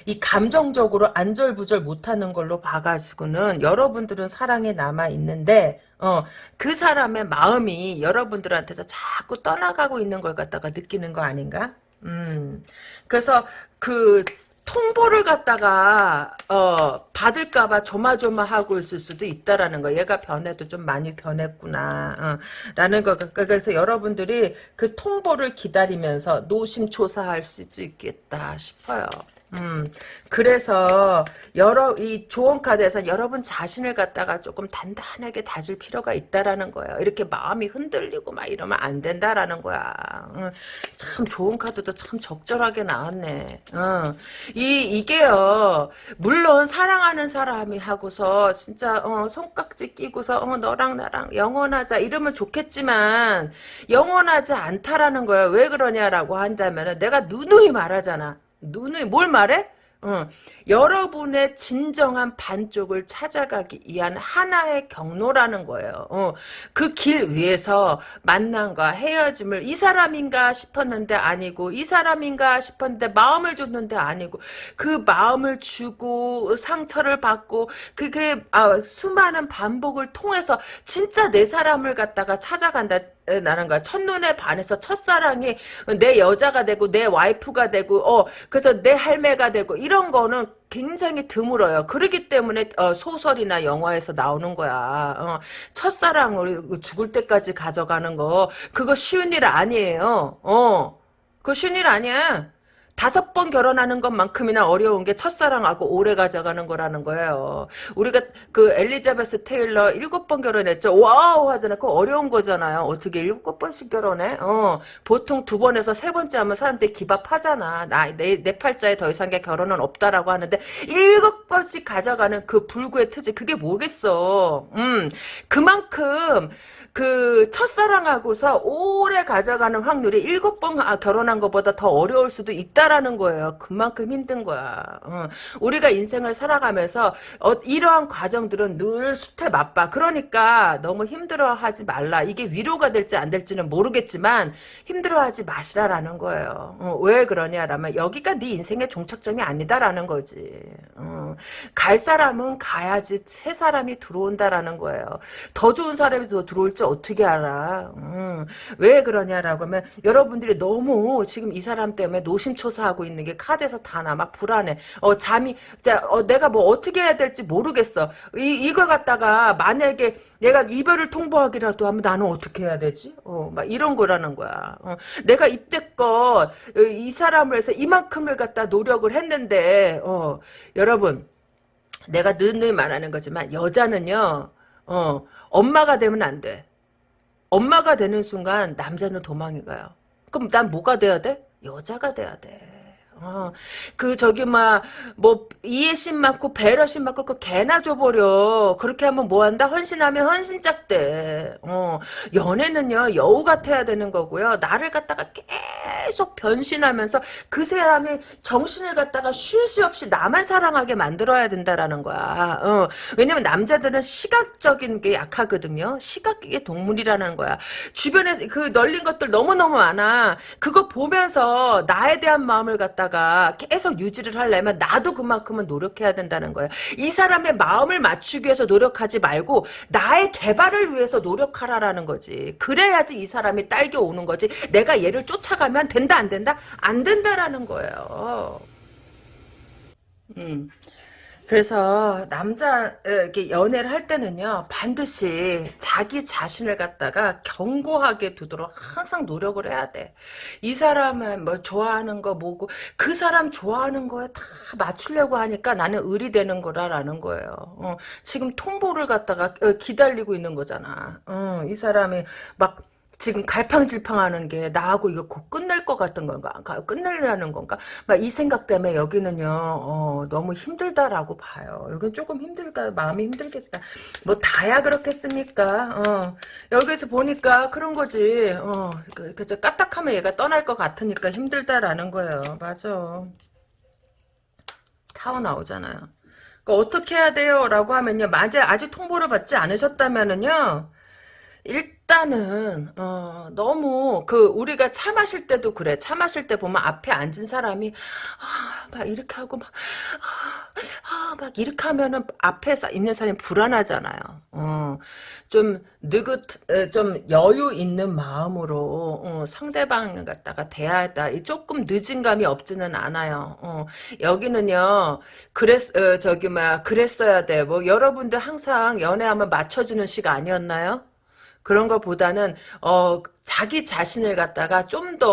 이 감정적으로 안절부절 못하는 걸로 봐가지고는 여러분들은 사랑에 남아 있는데 어 그 사람의 마음이 여러분들한테서 자꾸 떠나가고 있는 걸 갖다가 느끼는 거 아닌가? 음 그래서 그 통보를 갖다가 어 받을까봐 조마조마하고 있을 수도 있다라는 거. 얘가 변해도 좀 많이 변했구나. 어, 라는 거. 그래서 여러분들이 그 통보를 기다리면서 노심초사할 수도 있겠다 싶어요. 음, 그래서 여러 이 조언 카드에서 여러분 자신을 갖다가 조금 단단하게 다질 필요가 있다라는 거예요. 이렇게 마음이 흔들리고 막 이러면 안 된다라는 거야. 음, 참 좋은 카드도 참 적절하게 나왔네. 음, 이 이게요. 물론 사랑하는 사람이 하고서 진짜 어, 손깍지 끼고서 어, 너랑 나랑 영원하자 이러면 좋겠지만 영원하지 않다라는 거야. 왜 그러냐라고 한다면 내가 누누이 말하잖아. 눈이 뭘 말해? 어, 여러분의 진정한 반쪽을 찾아가기 위한 하나의 경로라는 거예요. 어, 그길 위에서 만남과 헤어짐을 이 사람인가 싶었는데 아니고 이 사람인가 싶었는데 마음을 줬는데 아니고 그 마음을 주고 상처를 받고 그게 아, 수많은 반복을 통해서 진짜 내 사람을 갖다가 찾아간다. 나는 거야. 첫눈에 반해서 첫사랑이 내 여자가 되고 내 와이프가 되고 어 그래서 내 할매가 되고 이런 거는 굉장히 드물어요. 그렇기 때문에 어, 소설이나 영화에서 나오는 거야. 어, 첫사랑을 죽을 때까지 가져가는 거 그거 쉬운 일 아니에요. 어, 그거 쉬운 일 아니야. 다섯 번 결혼하는 것만큼이나 어려운 게 첫사랑하고 오래 가져가는 거라는 거예요. 우리가 그 엘리자베스 테일러 일곱 번 결혼했죠. wow 하잖아. 그거 어려운 거잖아요. 어떻게 일곱 번씩 결혼해? 어, 보통 두 번에서 세 번째 하면 사람들이 기겁하잖아. 나, 내, 내 팔자에 더 이상의 결혼은 없다라고 하는데 일곱 번씩 가져가는 그 불구의 트지 그게 뭐겠어. 음, 그만큼 그 첫사랑하고서 오래 가져가는 확률이 일곱 번 아, 결혼한 것보다 더 어려울 수도 있다라는 거예요. 그만큼 힘든 거야. 어. 우리가 인생을 살아가면서 어, 이러한 과정들은 늘 수태 맛봐. 그러니까 너무 힘들어하지 말라. 이게 위로가 될지 안 될지는 모르겠지만 힘들어하지 마시라라는 거예요. 어, 왜 그러냐라면 여기가 네 인생의 종착점이 아니다라는 거지. 어. 갈 사람은 가야지 새 사람이 들어온다라는 거예요. 더 좋은 사람이 더 들어올지 어떻게 알아? 음, 왜 그러냐라고 하면 여러분들이 너무 지금 이 사람 때문에 노심초사하고 있는 게 카드에서 다 남아 불안해. 어 잠이 자 어, 내가 뭐 어떻게 해야 될지 모르겠어. 이 이걸 갖다가 만약에 내가 이별을 통보하기라도 하면 나는 어떻게 해야 되지? 어, 막 이런 거라는 거야. 어, 내가 이때껏 이 사람을 해서 이만큼을 갖다 노력을 했는데, 어, 여러분, 내가 늘늘 말하는 거지만, 여자는요, 어, 엄마가 되면 안 돼. 엄마가 되는 순간 남자는 도망이 가요. 그럼 난 뭐가 돼야 돼? 여자가 돼야 돼. 어, 그 저기 막 뭐 이해심 맞고 배려심 맞고 그 개나 줘버려. 그렇게 하면 뭐한다? 헌신하면 헌신짝대. 어, 연애는요 여우 같아야 되는 거고요. 나를 갖다가 계속 변신하면서 그 사람이 정신을 갖다가 쉴 새 없이 나만 사랑하게 만들어야 된다라는 거야. 어, 왜냐면 남자들은 시각적인 게 약하거든요. 시각의 동물이라는 거야. 주변에 그 널린 것들 너무 너무 많아. 그거 보면서 나에 대한 마음을 갖다가 계속 유지를 하려면 나도 그만큼은 노력해야 된다는 거예요. 이 사람의 마음을 맞추기 위해서 노력하지 말고 나의 개발을 위해서 노력하라라는 거지. 그래야지 이 사람이 딸겨 오는 거지. 내가 얘를 쫓아가면 된다 안 된다? 안 된다라는 거예요. 음. 그래서 남자 이렇게 연애를 할 때는요 반드시 자기 자신을 갖다가 견고하게 두도록 항상 노력을 해야 돼. 이 사람은 뭐 좋아하는 거 뭐고 그 사람 좋아하는 거에 다 맞추려고 하니까 나는 의리 되는 거라라는 거예요. 어, 지금 통보를 갖다가 어, 기다리고 있는 거잖아. 어, 이 사람이 막 지금 갈팡질팡하는 게 나하고 이거 곧 끝낼 것 같은 건가? 끝내려는 건가? 막 이 생각 때문에 여기는요 어, 너무 힘들다라고 봐요. 여긴 조금 힘들까? 마음이 힘들겠다. 뭐 다야 그렇겠습니까? 어, 여기서 보니까 그런 거지. 어, 그, 그, 까딱하면 얘가 떠날 것 같으니까 힘들다라는 거예요. 맞아. 타워 나오잖아요. 그러니까 어떻게 해야 돼요? 라고 하면요. 만약 아직 통보를 받지 않으셨다면은요. 일단은 어, 너무 그 우리가 차 마실 때도 그래. 차 마실 때 보면 앞에 앉은 사람이 아, 막 이렇게 하고 막, 아, 아, 막 이렇게 하면은 앞에 있는 사람이 불안하잖아요. 어, 좀 느긋, 좀 여유 있는 마음으로 어, 상대방 갖다가 대하다 조금 늦은 감이 없지는 않아요. 어, 여기는요, 그랬, 어, 저기 막 그랬어야 돼. 뭐 여러분들 항상 연애하면 맞춰주는 시가 아니었나요? 그런 것보다는 어 자기 자신을 갖다가 좀 더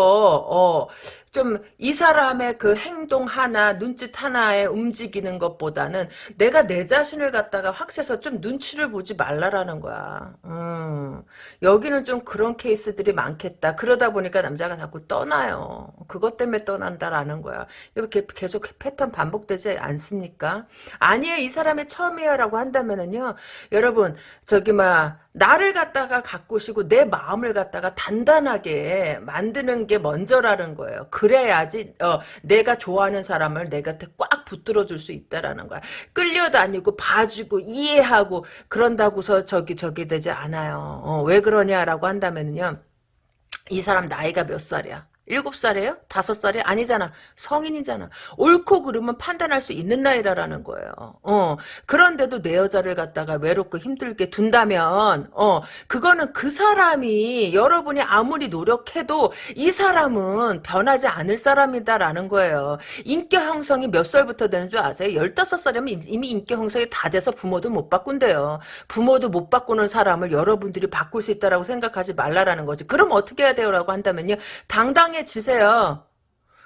어 좀 이 사람의 그 행동 하나 눈짓 하나에 움직이는 것보다는 내가 내 자신을 갖다가 확실해서 좀 눈치를 보지 말라라는 거야. 음, 여기는 좀 그런 케이스들이 많겠다. 그러다 보니까 남자가 자꾸 떠나요. 그것 때문에 떠난다라는 거야. 이렇게 계속 패턴 반복되지 않습니까? 아니에요. 이 사람이 처음이에요라고 한다면은요. 여러분 저기 막 나를 갖다가 가꾸시고 내 마음을 갖다가 단단하게 만드는 게 먼저라는 거예요. 그래야지 어, 내가 좋아하는 사람을 내 곁에 꽉 붙들어 줄 수 있다라는 거야. 끌려다니고 봐주고 이해하고 그런다고서 저기 저기 되지 않아요. 어, 왜 그러냐라고 한다면요. 이 사람 나이가 몇 살이야? 일곱 살이에요? 다섯 살이 아니잖아. 성인이잖아. 옳고 그르면 판단할 수 있는 나이라라는 거예요. 어. 그런데도 내 여자를 갖다가 외롭고 힘들게 둔다면, 어, 그거는 그 사람이 여러분이 아무리 노력해도 이 사람은 변하지 않을 사람이다라는 거예요. 인격 형성이 몇 살부터 되는 줄 아세요? 열다섯 살이면 이미 인격 형성이 다 돼서 부모도 못 바꾼대요. 부모도 못 바꾸는 사람을 여러분들이 바꿀 수 있다라고 생각하지 말라라는 거지. 그럼 어떻게 해야 돼요라고 한다면요. 당당히 당당해지세요.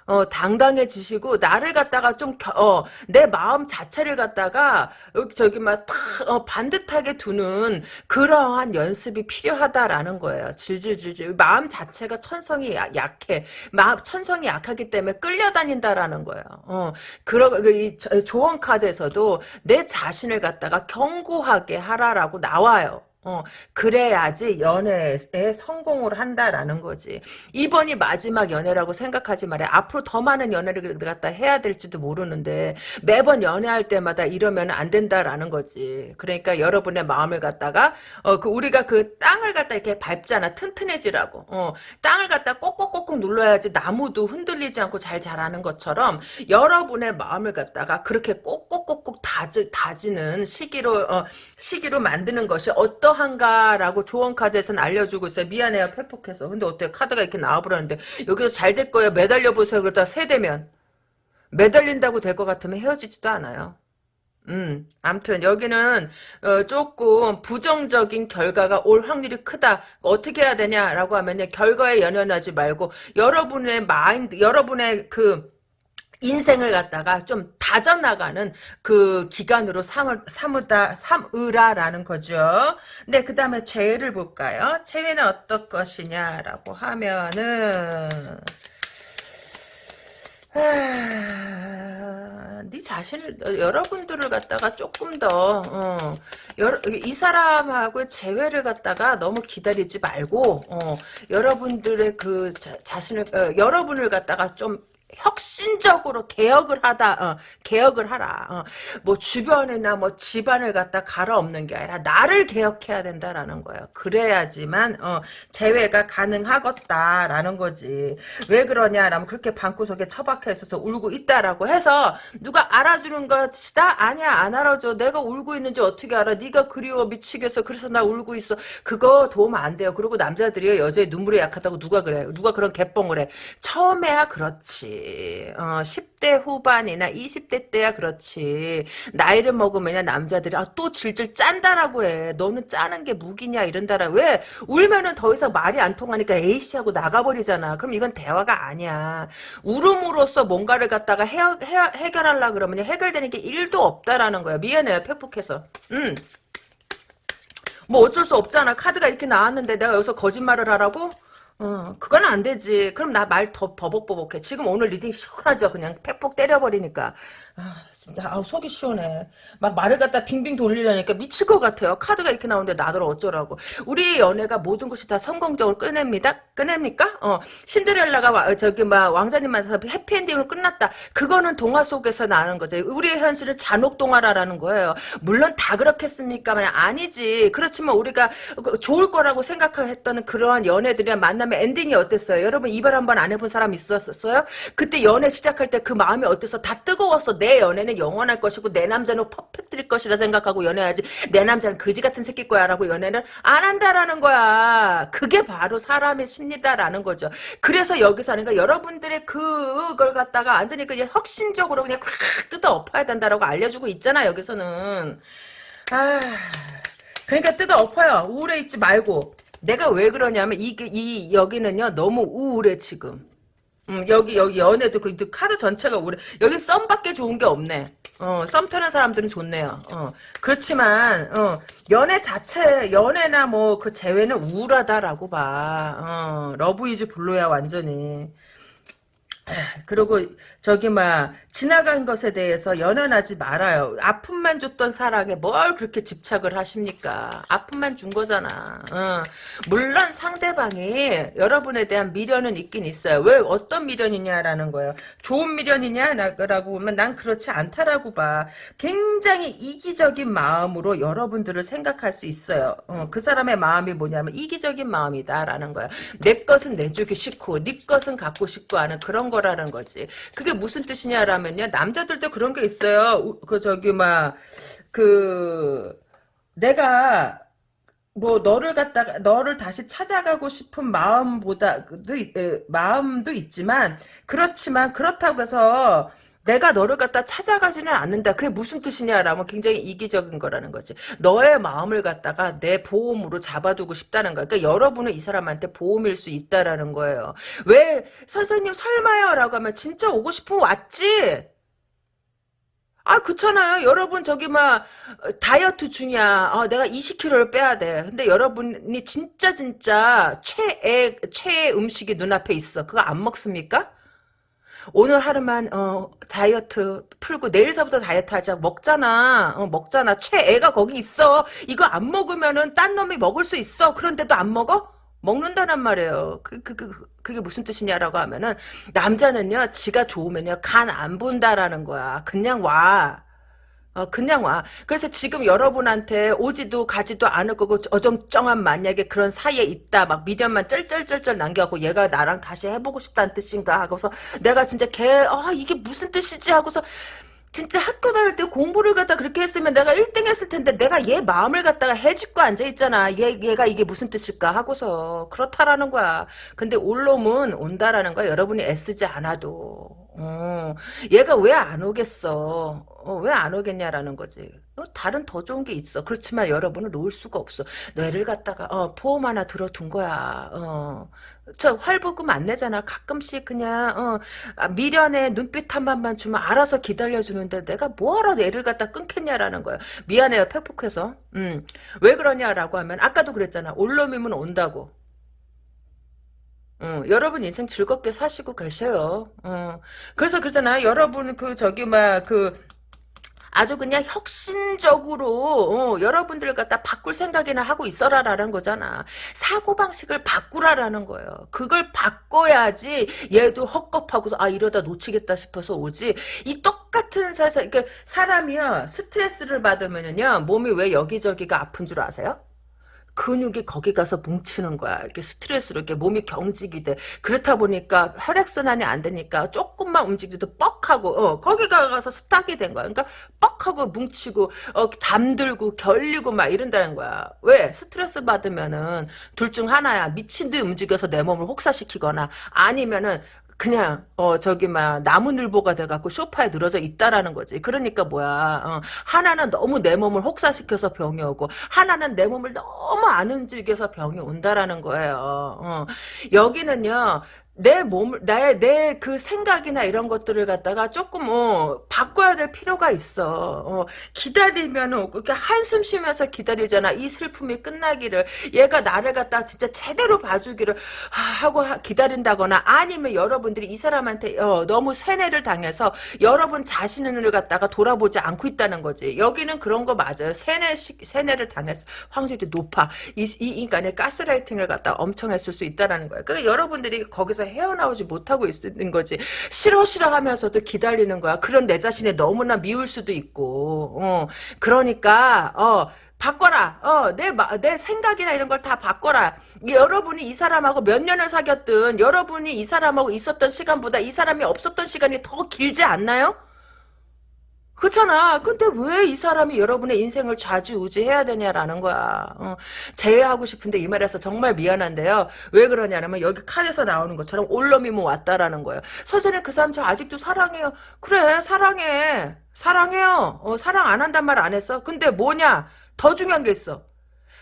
어, 당당해지시고, 나를 갖다가 좀, 어, 내 마음 자체를 갖다가, 저기, 막, 탁, 어, 반듯하게 두는 그러한 연습이 필요하다라는 거예요. 질질질질. 마음 자체가 천성이 약해. 마음, 천성이 약하기 때문에 끌려다닌다라는 거예요. 어, 그러, 그, 이 조언 카드에서도 내 자신을 갖다가 견고하게 하라라고 나와요. 어, 그래야지 연애에 성공을 한다라는 거지. 이번이 마지막 연애라고 생각하지 말아요. 앞으로 더 많은 연애를 갖다 해야 될지도 모르는데 매번 연애할 때마다 이러면 안 된다라는 거지. 그러니까 여러분의 마음을 갖다가 어, 그 우리가 그 땅을 갖다 이렇게 밟잖아. 튼튼해지라고. 어, 땅을 갖다 꼭꼭꼭꼭 눌러야지 나무도 흔들리지 않고 잘 자라는 것처럼 여러분의 마음을 갖다가 그렇게 꼭꼭꼭꼭 다지, 다지는 시기로 어, 시기로 만드는 것이 어떤 어떠한가라고 조언 카드에서는 알려주고 있어요. 미안해요. 패폭해서. 근데 어때 카드가 이렇게 나와버렸는데 여기서 잘 될 거예요. 매달려 보세요. 그러다 세대면 매달린다고 될 것 같으면 헤어지지도 않아요. 음, 암튼 여기는 어, 조금 부정적인 결과가 올 확률이 크다. 어떻게 해야 되냐라고 하면요. 결과에 연연하지 말고 여러분의 마인드, 여러분의 그 인생을 갖다가 좀 다져나가는 그 기간으로 삼을, 삼으다, 삼으라라는 거죠. 네, 그 다음에 재회를 볼까요? 재회는 어떨 것이냐라고 하면은, 아, 네 자신을 여러분들을 갖다가 조금 더 어, 여러, 이 사람하고 재회를 갖다가 너무 기다리지 말고 어, 여러분들의 그 자, 자신을 어, 여러분을 갖다가 좀 혁신적으로 개혁을 하다, 어, 개혁을 하라. 어, 뭐 주변이나 뭐 집안을 갖다 갈아엎는 게 아니라 나를 개혁해야 된다라는 거예요. 그래야지만 어, 재회가 가능하겠다라는 거지. 왜 그러냐라면 그렇게 방구석에 처박혀 있어서 울고 있다라고 해서 누가 알아주는 것이다? 아니야 안 알아줘. 내가 울고 있는지 어떻게 알아? 네가 그리워 미치겠어. 그래서 나 울고 있어. 그거 도움 안 돼요. 그리고 남자들이 여자의 눈물에 약하다고 누가 그래? 누가 그런 개뻥을 해? 처음에야 그렇지. 어, 10대 후반이나 20대 때야 그렇지. 나이를 먹으면 남자들이 아, 또 질질 짠다라고 해. 너는 짜는 게 무기냐 이런다라. 왜? 울면은 더 이상 말이 안 통하니까 에이씨 하고 나가버리잖아. 그럼 이건 대화가 아니야. 울음으로써 뭔가를 갖다가 해, 해, 해결하려 그러면 해결되는 게 1도 없다라는 거야. 미안해요. 팩폭해서. 음. 뭐 어쩔 수 없잖아. 카드가 이렇게 나왔는데 내가 여기서 거짓말을 하라고? 어, 그건 안 되지. 그럼 나 말 더 버벅버벅해. 지금 오늘 reading 시원하죠? 그냥 팩폭 때려버리니까. 아, 진짜, 아, 속이 시원해. 막 말을 갖다 빙빙 돌리려니까 미칠 것 같아요. 카드가 이렇게 나오는데 나더러 어쩌라고. 우리 연애가 모든 것이 다 성공적으로 끝냅니다? 끝냅니까? 어, 신데렐라가 와, 저기, 막, 왕자님 만나서 해피엔딩으로 끝났다. 그거는 동화 속에서 나는 거죠. 우리의 현실은 잔혹 동화라는 거예요. 물론 다 그렇겠습니까만 아니지. 그렇지만 우리가 좋을 거라고 생각했던 그러한 연애들이랑 만남의 엔딩이 어땠어요? 여러분 이별 한 번 안 해본 사람 있었어요? 그때 연애 시작할 때 그 마음이 어땠어? 다 뜨거웠어. 내 연애는 영원할 것이고 내 남자는 퍼펙트일 것이라 생각하고 연애하지. 내 남자는 그지 같은 새끼일 거야 라고 연애를 안 한다라는 거야. 그게 바로 사람의 심리다라는 거죠. 그래서 여기서 하는 거 여러분들의 그걸 갖다가 완전히 그냥 혁신적으로 그냥 콱 뜯어 엎어야 된다라고 알려주고 있잖아 여기서는. 아 그러니까 뜯어 엎어요. 우울해 있지 말고. 내가 왜 그러냐면 이게 이 여기는요 너무 우울해 지금. 음, 여기 여기 연애도 그, 그 카드 전체가 우울해. 여기 썸밖에 좋은 게 없네. 어, 썸 타는 사람들은 좋네요. 어, 그렇지만 어, 연애 자체 연애나 뭐 그 재회는 우울하다라고 봐. 어, love is blue야 완전히. 그리고 저기 막 지나간 것에 대해서 연연하지 말아요. 아픔만 줬던 사랑에 뭘 그렇게 집착을 하십니까? 아픔만 준 거잖아. 어. 물론 상대방이 여러분에 대한 미련은 있긴 있어요. 왜 어떤 미련이냐라는 거예요. 좋은 미련이냐라고 보면 난 그렇지 않다라고 봐. 굉장히 이기적인 마음으로 여러분들을 생각할 수 있어요. 어. 그 사람의 마음이 뭐냐면 이기적인 마음이다라는 거야. 내 것은 내주기 싫고 네 것은 갖고 싶고 하는 그런 거라는 거지. 그게 무슨 뜻이냐라면요. 남자들도 그런 게 있어요. 그 저기 막 그 내가 뭐 너를 갖다가 너를 다시 찾아가고 싶은 마음보다도 마음도 있지만 그렇지만 그렇다고 해서 내가 너를 갖다 찾아가지는 않는다. 그게 무슨 뜻이냐라면 굉장히 이기적인 거라는 거지. 너의 마음을 갖다가 내 보험으로 잡아두고 싶다는 거야. 그러니까 여러분은 이 사람한테 보험일 수 있다라는 거예요. 왜 선생님 설마요? 라고 하면 진짜 오고 싶으면 왔지. 아, 그렇잖아요. 여러분 저기 막 다이어트 중이야. 어, 내가 20kg를 빼야 돼. 근데 여러분이 진짜 진짜 최애 최애 음식이 눈앞에 있어. 그거 안 먹습니까? 오늘 하루만 어 다이어트 풀고 내일서부터 다이어트 하자 먹잖아 어, 먹잖아 최애가 거기 있어 이거 안 먹으면은 딴 놈이 먹을 수 있어 그런데도 안 먹어? 먹는다란 말이에요. 그, 그, 그, 그게 무슨 뜻이냐라고 하면은, 남자는요, 지가 좋으면요, 간 안 본다라는 거야. 그냥 와. 어, 그냥 와. 그래서 지금 여러분한테 오지도 가지도 않을 거고 어정쩡한 만약에 그런 사이에 있다. 막 미련만 쩔쩔쩔쩔 남겨갖고 얘가 나랑 다시 해보고 싶다는 뜻인가 하고서 내가 진짜 걔, 아, 이게 무슨 뜻이지 하고서 진짜 학교 다닐 때 공부를 갖다 그렇게 했으면 내가 1등 했을 텐데 내가 얘 마음을 갖다가 해집고 앉아있잖아. 얘, 얘가 이게 무슨 뜻일까 하고서 그렇다라는 거야. 근데 올 놈은 온다라는 거야. 여러분이 애쓰지 않아도. 어, 얘가 왜 안 오겠어? 어, 왜 안 오겠냐라는 거지. 어, 다른 더 좋은 게 있어. 그렇지만 여러분을 놓을 수가 없어. 뇌를 갖다가 어, 보험 하나 들어둔 거야. 어, 저 활보금 안 내잖아. 가끔씩 그냥 어, 아, 미련의 눈빛 한 번만 주면 알아서 기다려주는데 내가 뭐하러 뇌를 갖다 끊겠냐라는 거야. 미안해요. 팩폭해서. 음, 왜 그러냐라고 하면 아까도 그랬잖아. 올놈이면 온다고. 어, 여러분 인생 즐겁게 사시고 계셔요. 어. 그래서 그러잖아. 여러분 그 저기 막그 아주 그냥 혁신적으로 어, 여러분들 갖다 바꿀 생각이나 하고 있어라라는 거잖아. 사고방식을 바꾸라라는 거예요. 그걸 바꿔야지 얘도 헛겁하고서 아 이러다 놓치겠다 싶어서 오지. 이 똑같은 사실 그러니까 사람이요 스트레스를 받으면요 몸이 왜 여기저기가 아픈 줄 아세요? 근육이 거기 가서 뭉치는 거야. 이렇게 스트레스로 이렇게 몸이 경직이 돼. 그렇다 보니까 혈액순환이 안 되니까 조금만 움직여도 뻑하고, 어, 거기 가서 스탁이 된 거야. 그러니까 뻑하고 뭉치고, 어, 담들고, 결리고 막 이런다는 거야. 왜? 스트레스 받으면은 둘 중 하나야. 미친 듯 움직여서 내 몸을 혹사시키거나 아니면은 그냥 어 저기 막 나무늘보가 돼갖고 소파에 늘어져 있다라는 거지. 그러니까 뭐야 어, 하나는 너무 내 몸을 혹사시켜서 병이 오고 하나는 내 몸을 너무 안 움직여서 병이 온다라는 거예요. 어. 여기는요 내 몸을 나의 내그 생각이나 이런 것들을 갖다가 조금 어 바꿔야 될 필요가 있어. 어, 기다리면은 그렇게 한숨 쉬면서 기다리잖아. 이 슬픔이 끝나기를 얘가 나를 갖다 진짜 제대로 봐주기를 하고 기다린다거나 아니면 여러분들이 이 사람한테 어, 너무 세뇌를 당해서 여러분 자신을 갖다가 돌아보지 않고 있다는 거지. 여기는 그런 거 맞아요. 세뇌 세뇌를 당해서 확률이 높아. 이, 이 인간의 가스라이팅을 갖다 엄청 했을 수 있다라는 거야. 그러니까 여러분들이 거기서 헤어나오지 못하고 있는 거지. 싫어 싫어 하면서도 기다리는 거야. 그런 내 자신이 너무나 미울 수도 있고. 어. 그러니까 어 바꿔라. 어, 내, 내 생각이나 이런 걸 다 바꿔라. 여러분이 이 사람하고 몇 년을 사귀었든, 여러분이 이 사람하고 있었던 시간보다 이 사람이 없었던 시간이 더 길지 않나요? 그렇잖아. 근데 왜 이 사람이 여러분의 인생을 좌지우지해야 되냐라는 거야. 어, 제외하고 싶은데 이 말에서 정말 미안한데요. 왜 그러냐면 여기 칸에서 나오는 것처럼 올놈이 뭐 왔다라는 거예요. 선생님 그 사람 저 아직도 사랑해요. 그래 사랑해. 사랑해요. 어, 사랑 안 한단 말 안 했어. 근데 뭐냐. 더 중요한 게 있어.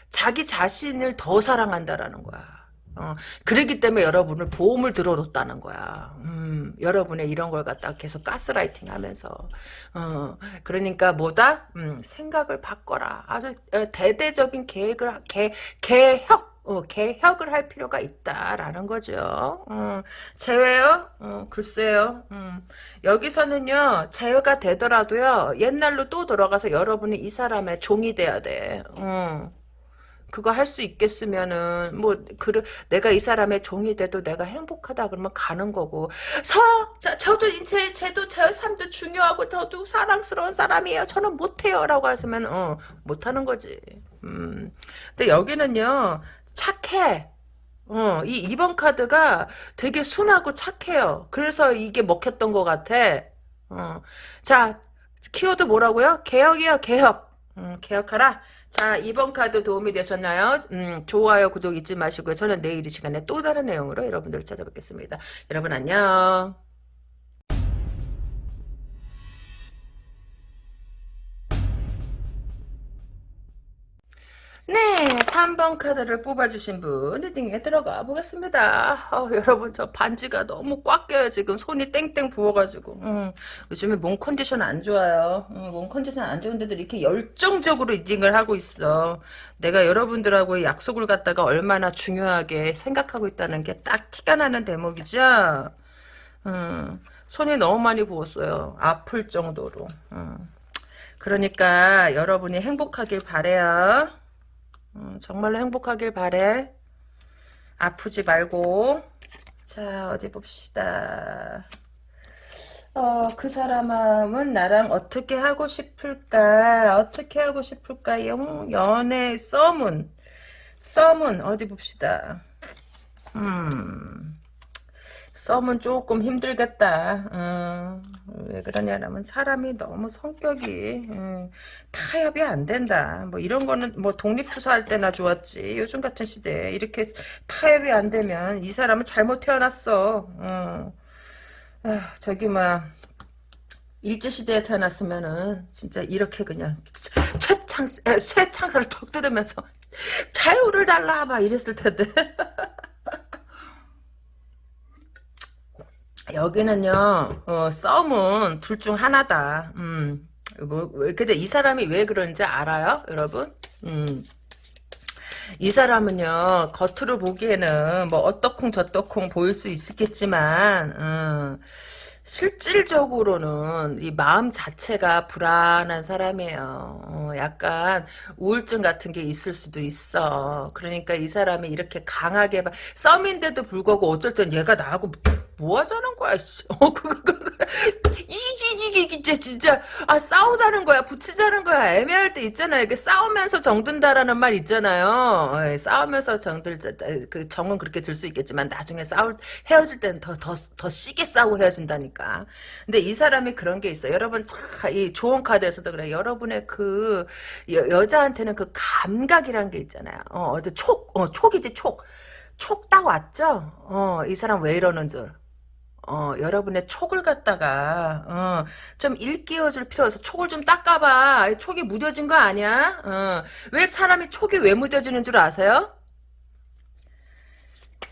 자기 자신을 더 사랑한다라는 거야. 어, 그러기 때문에 여러분을 보험을 들어뒀다는 거야. 음, 여러분의 이런 걸 갖다 계속 가스라이팅 하면서. 어, 그러니까 뭐다? 음, 생각을 바꿔라. 아주 어, 대대적인 계획을, 개, 개혁, 어, 개혁을 할 필요가 있다라는 거죠. 어, 제외요? 어, 글쎄요. 음, 여기서는요, 제외가 되더라도요, 옛날로 또 돌아가서 여러분이 이 사람의 종이 돼야 돼. 어. 그거 할 수 있겠으면은 뭐그 내가 이 사람의 종이 돼도 내가 행복하다 그러면 가는 거고 서 저, 저도 이제 쟤도 저 삶도 중요하고 저도 사랑스러운 사람이에요 저는 못해요라고 하시면 어 못하는 거지 음 근데 여기는요 착해 어, 이 2번 카드가 되게 순하고 착해요. 그래서 이게 먹혔던 것 같아. 어. 자, 키워드 뭐라고요? 개혁이요, 개혁. 음, 개혁하라. 자, 이번 카드 도움이 되셨나요? 음, 좋아요, 구독 잊지 마시고요. 저는 내일 이 시간에 또 다른 내용으로 여러분들을 찾아뵙겠습니다. 여러분 안녕. 네, 3번 카드를 뽑아주신 분 reading에 들어가 보겠습니다. 어, 여러분 저 반지가 너무 꽉 껴요 지금 손이 땡땡 부어가지고 음, 요즘에 몸 컨디션 안 좋아요. 음, 몸 컨디션 안 좋은데도 이렇게 열정적으로 reading을 하고 있어. 내가 여러분들하고 약속을 갖다가 얼마나 중요하게 생각하고 있다는 게 딱 티가 나는 대목이죠. 음, 손이 너무 많이 부었어요. 아플 정도로. 음. 그러니까 여러분이 행복하길 바래요. 음, 정말로 행복하길 바래. 아프지 말고. 자, 어디 봅시다. 어, 그 사람은 나랑 어떻게 하고 싶을까? 어떻게 하고 싶을까? 영, 연애, 썸은. 썸은, 어디 봅시다. 음. 썸은 조금 힘들겠다. 어, 왜 그러냐면 사람이 너무 성격이 어, 타협이 안 된다. 뭐 이런 거는 뭐 독립투사할 때나 좋았지. 요즘 같은 시대에 이렇게 타협이 안 되면 이 사람은 잘못 태어났어. 어. 아, 저기 막 일제시대에 태어났으면은 진짜 이렇게 그냥 최창 쇠창살을 턱 뜯으면서 자유를 달라 막 이랬을 텐데 여기는요, 어, 썸은 둘 중 하나다. 음, 뭐, 근데 이 사람이 왜 그런지 알아요, 여러분? 음. 이 사람은요 겉으로 보기에는 뭐 어떡콩 저떡콩 보일 수 있겠지만 음, 실질적으로는 이 마음 자체가 불안한 사람이에요. 어, 약간 우울증 같은 게 있을 수도 있어. 그러니까 이 사람이 이렇게 강하게 막 썸인데도 불구하고 어떨 땐 얘가 나하고 뭐 하자는 거야? 씨. 어, 그, 그, 그, 이게, 이게, 이게, 진짜, 아, 싸우자는 거야, 붙이자는 거야, 애매할 때 있잖아요. 이게 싸우면서 정든다라는 말 있잖아요. 어, 싸우면서 정들, 그 정은 그렇게 들 수 있겠지만, 나중에 싸울, 헤어질 때는 더, 더, 더 시게 싸우고 헤어진다니까. 근데 이 사람이 그런 게 있어요. 여러분, 참, 이 좋은 카드에서도 그래. 여러분의 그, 여, 여자한테는 그 감각이란 게 있잖아요. 어, 어제 촉, 어, 촉이지, 촉. 촉 딱 왔죠? 어, 이 사람 왜 이러는 줄. 어, 여러분의 촉을 갖다가, 어, 좀 일깨워줄 필요가 있어. 촉을 좀 닦아봐. 촉이 무뎌진 거 아니야? 어, 왜 사람이 촉이 왜 무뎌지는 줄 아세요?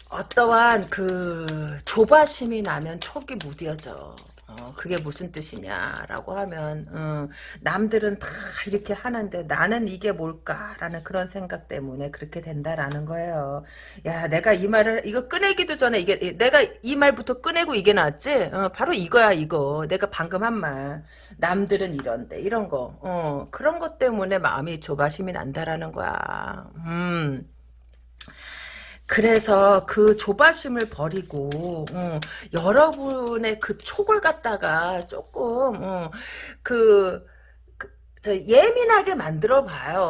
어떠한 그 조바심이 나면 촉이 무뎌져. 어, 그게 무슨 뜻이냐라고 하면 어, 남들은 다 이렇게 하는데 나는 이게 뭘까라는 그런 생각 때문에 그렇게 된다라는 거예요. 야 내가 이 말을 이거 꺼내기도 전에 이게 내가 이 말부터 꺼내고 이게 나왔지? 어, 바로 이거야 이거. 내가 방금 한 말. 남들은 이런데 이런 거. 어, 그런 것 때문에 마음이 조바심이 난다라는 거야. 음. 그래서 그 조바심을 버리고 어, 여러분의 그 촉을 갖다가 조금 어, 그, 그 예민하게 만들어 봐요.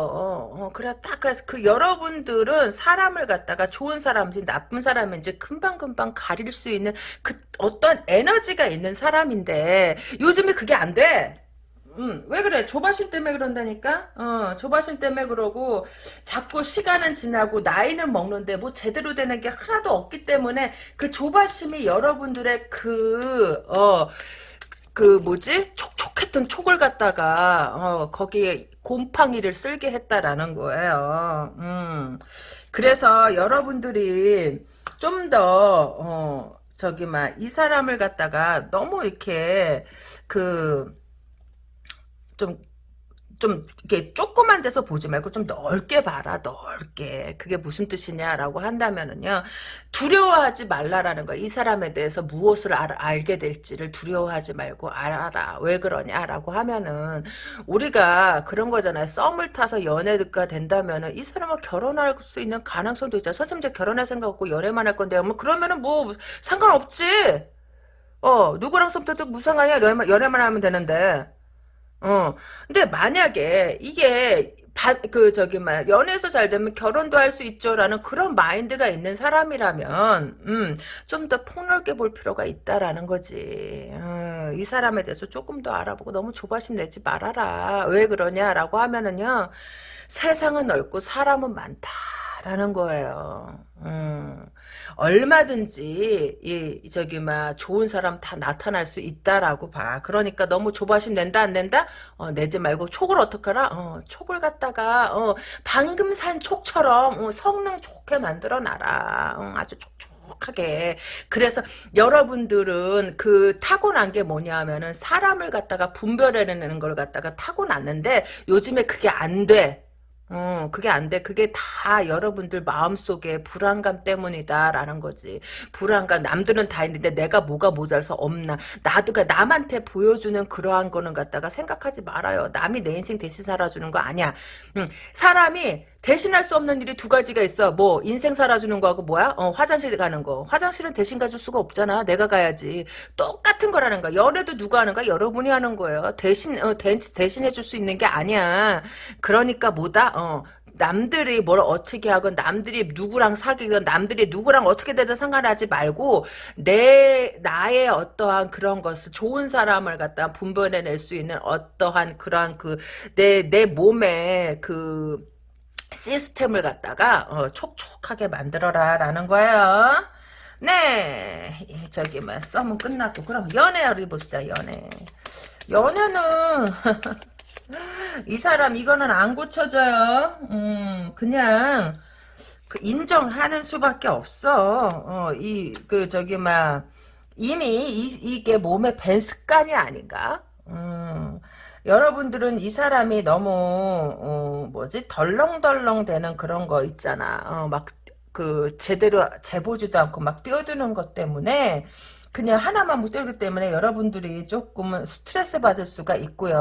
어, 그래 딱 그래서 그 여러분들은 사람을 갖다가 좋은 사람인지 나쁜 사람인지 금방 금방 가릴 수 있는 그 어떤 에너지가 있는 사람인데 요즘에 그게 안 돼. 음, 왜 그래? 조바심 때문에 그런다니까? 어, 조바심 때문에 그러고, 자꾸 시간은 지나고, 나이는 먹는데, 뭐 제대로 되는 게 하나도 없기 때문에, 그 조바심이 여러분들의 그, 어, 그 뭐지? 촉촉했던 촉을 갖다가, 어, 거기에 곰팡이를 쓸게 했다라는 거예요. 음. 그래서 여러분들이 좀 더, 어, 저기, 막, 이 사람을 갖다가 너무 이렇게, 그, 좀, 좀, 이렇게 조그만 데서 보지 말고 좀 넓게 봐라, 넓게. 그게 무슨 뜻이냐라고 한다면은요, 두려워하지 말라라는 거야. 이 사람에 대해서 무엇을 알, 알게 될지를 두려워하지 말고 알아라. 왜 그러냐라고 하면은, 우리가 그런 거잖아요. 썸을 타서 연애가 된다면은, 이 사람과 결혼할 수 있는 가능성도 있잖아. 선생님, 결혼할 생각 없고 연애만 할 건데요. 뭐, 그러면은 뭐, 상관없지. 어, 누구랑 썸 타도 무상하냐? 연애만, 연애만 하면 되는데. 어. 근데 만약에 이게 바, 그 저기 막 연애에서 잘 되면 결혼도 할 수 있죠라는 그런 마인드가 있는 사람이라면 음, 좀 더 폭넓게 볼 필요가 있다라는 거지. 어, 이 사람에 대해서 조금 더 알아보고 너무 조바심 내지 말아라. 왜 그러냐라고 하면은요. 세상은 넓고 사람은 많다 라는 거예요. 음. 얼마든지 이 저기 막 좋은 사람 다 나타날 수 있다라고 봐. 그러니까 너무 조바심 낸다 안 낸다? 어, 내지 말고 촉을 어떡하라? 어, 촉을 갖다가 어, 방금 산 촉처럼 어, 성능 좋게 만들어 놔라. 어, 아주 촉촉. 하게 그래서 여러분들은 그 타고난 게 뭐냐면은 사람을 갖다가 분별해내는 걸 갖다가 타고났는데 요즘에 그게 안 돼. 어, 그게 안 돼. 그게 다 여러분들 마음속에 불안감 때문이다라는 거지. 불안감. 남들은 다 있는데 내가 뭐가 모자라서 없나. 나도가 남한테 보여주는 그러한 거는 갖다가 생각하지 말아요. 남이 내 인생 대신 살아주는 거 아니야. 응. 사람이 대신할 수 없는 일이 두 가지가 있어. 뭐 인생 살아주는 거하고 뭐야? 어, 화장실 가는 거. 화장실은 대신 가줄 수가 없잖아. 내가 가야지. 똑같은 거라는 거야. 연애도 누가 하는 거야? 여러분이 하는 거예요. 대신 어, 대, 대신 해 줄 수 있는 게 아니야. 그러니까 뭐다? 어, 남들이 뭘 어떻게 하건 남들이 누구랑 사귀건 남들이 누구랑 어떻게 되든 상관하지 말고 내 나의 어떠한 그런 것을 좋은 사람을 갖다 분별해낼 수 있는 어떠한 그러한 그 내 내 몸에 그 시스템을 갖다가 어, 촉촉하게 만들어라 라는 거예요. 네, 저기 뭐 썸은 끝났고 그럼 연애를 봅시다. 연애. 연애는 이 사람 이거는 안 고쳐져요. 음, 그냥 그 인정하는 수밖에 없어. 어, 이 그 저기 막 이미 이, 이게 몸에 밴 습관이 아닌가? 음, 여러분들은 이 사람이 너무 어, 뭐지 덜렁덜렁 되는 그런 거 있잖아. 어, 막그 제대로 재보지도 않고 막 뛰어드는 것 때문에 그냥 하나만 못 들기 때문에 여러분들이 조금은 스트레스 받을 수가 있고요.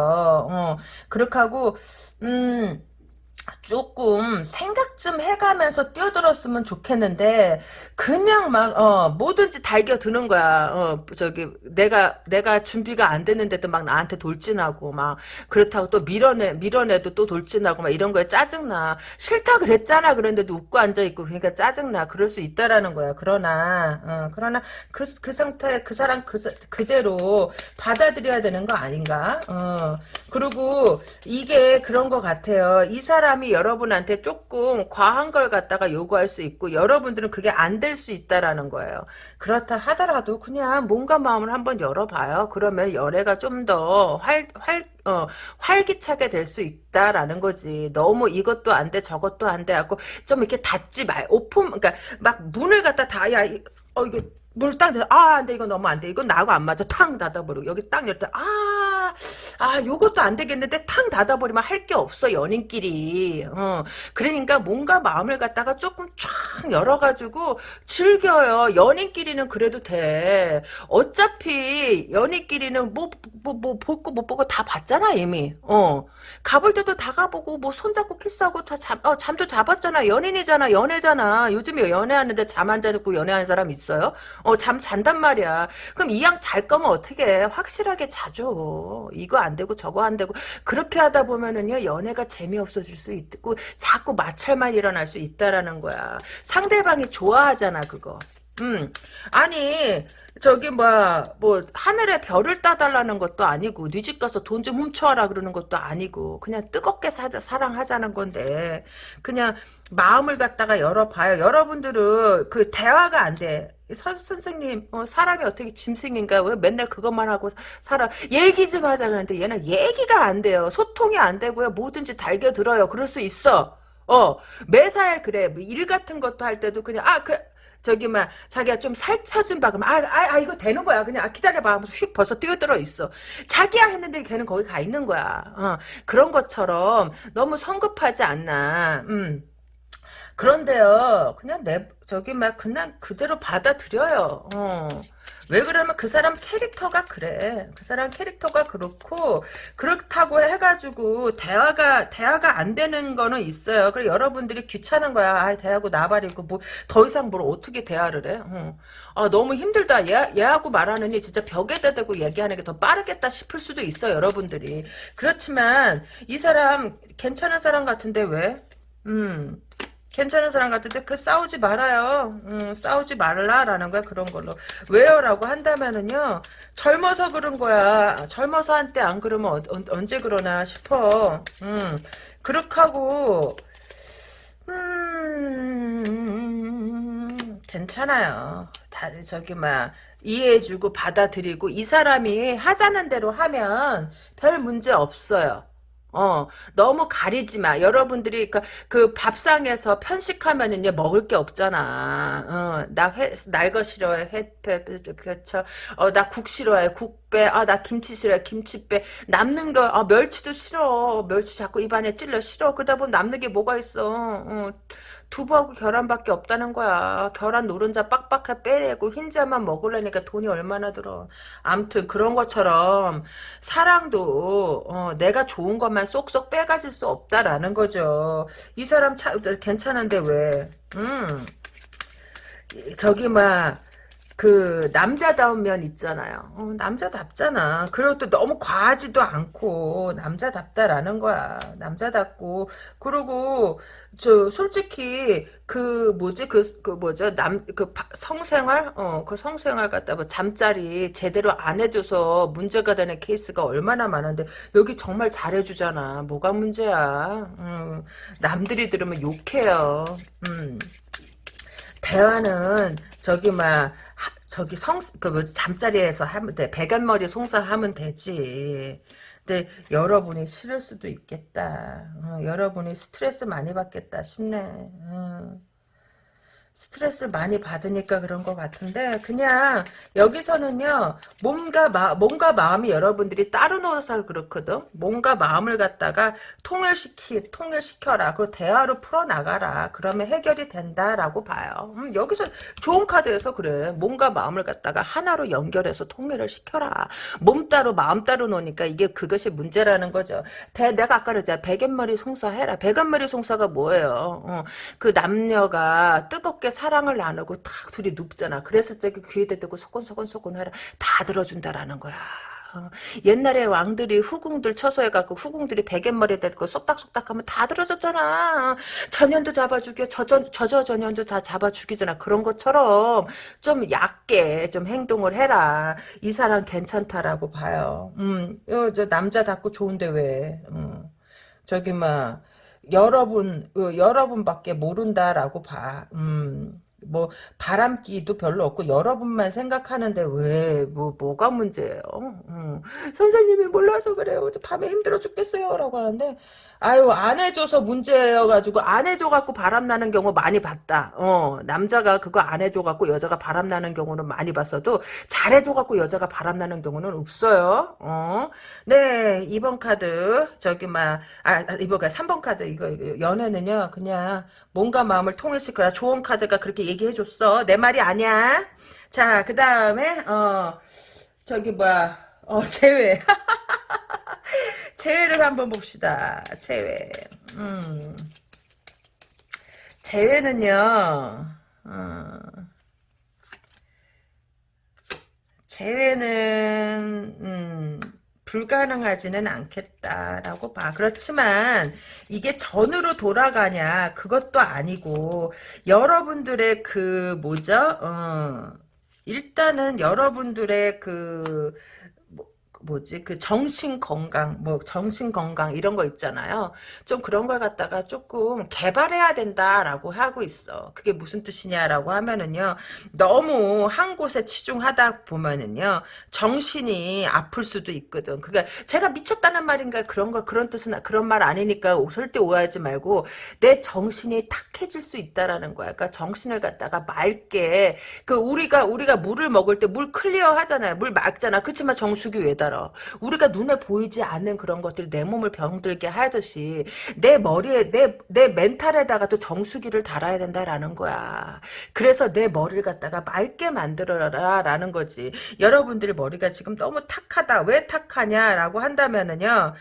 어, 그렇게 하고 음. 조금 생각 좀 해가면서 뛰어들었으면 좋겠는데 그냥 막 어, 뭐든지 달겨드는 거야. 어, 저기 내가 내가 준비가 안 됐는데도 막 나한테 돌진하고 막 그렇다고 또 밀어내 밀어내도 또 돌진하고 막 이런 거에 짜증나. 싫다 그랬잖아. 그런데도 웃고 앉아 있고 그러니까 짜증나. 그럴 수 있다라는 거야. 그러나 어, 그러나 그 그 상태 그 사람 그 그대로 받아들여야 되는 거 아닌가? 어, 그리고 이게 그런 것 같아요. 이 사람 사람이 여러분한테 조금 과한 걸 갖다가 요구할 수 있고 여러분들은 그게 안 될 수 있다라는 거예요. 그렇다 하더라도 그냥 몸과 마음을 한번 열어봐요. 그러면 연애가 좀 더 활, 활, 어, 활기차게 될 수 있다라는 거지. 너무 이것도 안 돼, 저것도 안 돼 하고 좀 이렇게 닫지 말, 오픈, 그러니까 막 문을 갖다 다, 야, 어, 이게 문딱 닫아, 아, 안 돼, 이거 너무 안 돼. 이건 나하고 안 맞아. 탕 닫아버리고. 여기 딱 열때, 아, 아, 요것도 안 되겠는데 탕 닫아버리면 할 게 없어, 연인끼리. 어. 그러니까 뭔가 마음을 갖다가 조금 쫙 열어가지고 즐겨요. 연인끼리는 그래도 돼. 어차피 연인끼리는 뭐, 뭐, 뭐, 볼거 못 보고 다 봤잖아, 이미. 어. 가볼 때도 다 가보고, 뭐, 손잡고 키스하고 다 잠, 어, 잠도 잡았잖아. 연인이잖아, 연애잖아. 요즘에 연애하는데 잠 안 자고 연애하는 사람 있어요? 어, 잠 잔단 말이야. 그럼 이양잘 거면 어떻게 확실하게 자죠. 이거 안 되고 저거 안 되고 그렇게 하다 보면은요 연애가 재미없어질 수 있고 자꾸 마찰만 일어날 수 있다라는 거야. 상대방이 좋아하잖아 그거. 음, 아니, 저기, 뭐, 뭐, 하늘에 별을 따달라는 것도 아니고, 네 집 가서 돈 좀 훔쳐와라 그러는 것도 아니고, 그냥 뜨겁게 사, 사랑하자는 건데, 그냥 마음을 갖다가 열어봐요. 여러분들은 그 대화가 안 돼. 선, 선생님, 어, 사람이 어떻게 짐승인가? 왜 맨날 그것만 하고 살아? 얘기 좀 하자 그러는데 얘는 얘기가 안 돼요. 소통이 안 되고요. 뭐든지 달겨들어요. 그럴 수 있어. 어, 매사에 그래. 뭐 일 같은 것도 할 때도 그냥, 아, 그, 저기 막 자기가 좀 살펴준 바 그러면 아, 아, 아 이거 되는 거야 그냥 아, 기다려봐 하면서 휙 벌써 뛰어들어 있어 자기야 했는데 걔는 거기 가 있는 거야 어, 그런 것처럼 너무 성급하지 않나 음. 그런데요, 그냥 내, 저기 막 그냥 그대로 받아들여요. 어. 왜 그러면 그 사람 캐릭터가 그래. 그 사람 캐릭터가 그렇고 그렇다고 해가지고 대화가 대화가 안 되는 거는 있어요. 그래 여러분들이 귀찮은 거야. 아, 대하고 나발이고 뭐 더 이상 뭘 어떻게 대화를 해? 어. 아, 너무 힘들다. 얘, 얘하고 말하느니 진짜 벽에다 대고 얘기하는 게 더 빠르겠다 싶을 수도 있어 여러분들이. 그렇지만 이 사람 괜찮은 사람 같은데 왜? 음. 괜찮은 사람 같은데 그 싸우지 말아요. 음, 싸우지 말라라는 거야 그런 걸로. 왜요라고 한다면은요. 젊어서 그런 거야. 젊어서 한때 안 그러면 어, 언제 그러나 싶어. 음, 그렇게 하고 음, 괜찮아요. 다 저기 막 이해해주고 받아들이고 이 사람이 하자는 대로 하면 별 문제 없어요. 어, 너무 가리지 마. 여러분들이 그, 그 밥상에서 편식하면은요, 먹을 게 없잖아. 어, 나 회, 날거 싫어해. 회, 회, 그렇죠. 어, 나 국 싫어해. 국 빼. 아, 나 김치 싫어해. 김치 빼. 남는 거, 아, 멸치도 싫어. 멸치 자꾸 입안에 찔러 싫어. 그러다 보면 남는 게 뭐가 있어. 어, 두부하고 계란밖에 없다는 거야. 계란 노른자 빡빡하게 빼내고 흰자만 먹으려니까 돈이 얼마나 들어. 암튼 그런 것처럼 사랑도 어, 내가 좋은 것만 쏙쏙 빼가질 수 없다라는 거죠. 이 사람 차, 괜찮은데 왜? 음. 저기 막 그 남자다운 면 있잖아요. 어, 남자답잖아. 그리고 또 너무 과하지도 않고 남자답다라는 거야. 남자답고 그리고 저 솔직히 그 뭐지 그, 그 뭐죠 남 그 성생활 어 그 성생활 갖다 뭐 잠자리 제대로 안 해줘서 문제가 되는 케이스가 얼마나 많은데 여기 정말 잘해주잖아. 뭐가 문제야? 음, 남들이 들으면 욕해요. 음. 대화는 저기 막 저기 성, 그 잠자리에서 하면 돼. 배간머리 송사하면 되지. 근데 여러분이 싫을 수도 있겠다. 어, 여러분이 스트레스 많이 받겠다 싶네. 어. 스트레스를 많이 받으니까 그런 것 같은데 그냥 여기서는요 몸과 마, 몸과 마음이 여러분들이 따로 놓아서 그렇거든? 몸과 마음을 갖다가 통일시키 통일시켜라 그리고 대화로 풀어나가라. 그러면 해결이 된다라고 봐요. 음, 여기서 좋은 카드에서 그래. 몸과 마음을 갖다가 하나로 연결해서 통일을 시켜라. 몸 따로 마음 따로 놓으니까 이게 그것이 문제라는 거죠. 대, 내가 아까 그랬잖아. 백연머리 송사해라. 백연머리 송사가 뭐예요? 어, 그 남녀가 뜨겁게 사랑을 나누고 탁 둘이 눕잖아. 그랬을 때 그 귀에다 대고 소곤소곤소곤 해라. 다 들어준다라는 거야. 어, 옛날에 왕들이 후궁들 처소해갖고 후궁들이 베갯머리 대고 쏙닥쏙닥하면 다 들어줬잖아. 전년도 잡아주고 저저 저저 전년도 다 잡아주기잖아. 그런 것처럼 좀 얕게 좀 행동을 해라. 이 사람 괜찮다라고 봐요. 음, 어, 저 남자답고 좋은데 왜? 어. 저기 막 여러분 어, 여러분밖에 모른다라고 봐. 음. 뭐 바람기도 별로 없고 여러분만 생각하는데 왜 뭐 뭐가 문제예요? 음. 선생님이 몰라서 그래요. 밤에 힘들어 죽겠어요라고 하는데 아유 안 해줘서 문제여가지고 안 해줘갖고 바람나는 경우 많이 봤다. 어 남자가 그거 안 해줘갖고 여자가 바람나는 경우는 많이 봤어도 잘해줘갖고 여자가 바람나는 경우는 없어요. 어네 2번 카드 저기 막아 아, 이번 카 3번 카드 이거, 이거 연애는요 그냥 몸과 마음을 통일시켜라. 좋은 카드가 그렇게 얘기해줬어. 내 말이 아니야. 자 그 다음에 어 저기 뭐야 어 제외 재회를 한번 봅시다. 재회. 음. 재회는요. 어. 재회는 음, 불가능하지는 않겠다라고 봐. 그렇지만 이게 전으로 돌아가냐 그것도 아니고 여러분들의 그 뭐죠? 어, 일단은 여러분들의 그 뭐지? 그 정신 건강 뭐 정신 건강 이런 거 있잖아요. 좀 그런 걸 갖다가 조금 개발해야 된다라고 하고 있어. 그게 무슨 뜻이냐라고 하면은요 너무 한 곳에 치중하다 보면은요 정신이 아플 수도 있거든. 그게 제가 미쳤다는 말인가? 그런 거 그런 뜻은 그런 말 아니니까 절대 오해하지 말고 내 정신이 탁해질 수 있다라는 거야. 그러니까 정신을 갖다가 맑게 그 우리가 우리가 물을 먹을 때 물 클리어 하잖아요. 물 맑잖아. 그렇지만 정수기 왜 들어. 우리가 눈에 보이지 않는 그런 것들이 내 몸을 병들게 하듯이 내 머리에 내 내 멘탈에다가도 정수기를 달아야 된다라는 거야. 그래서 내 머리를 갖다가 맑게 만들어라라는 거지. 여러분들이 머리가 지금 너무 탁하다. 왜 탁하냐라고 한다면은요.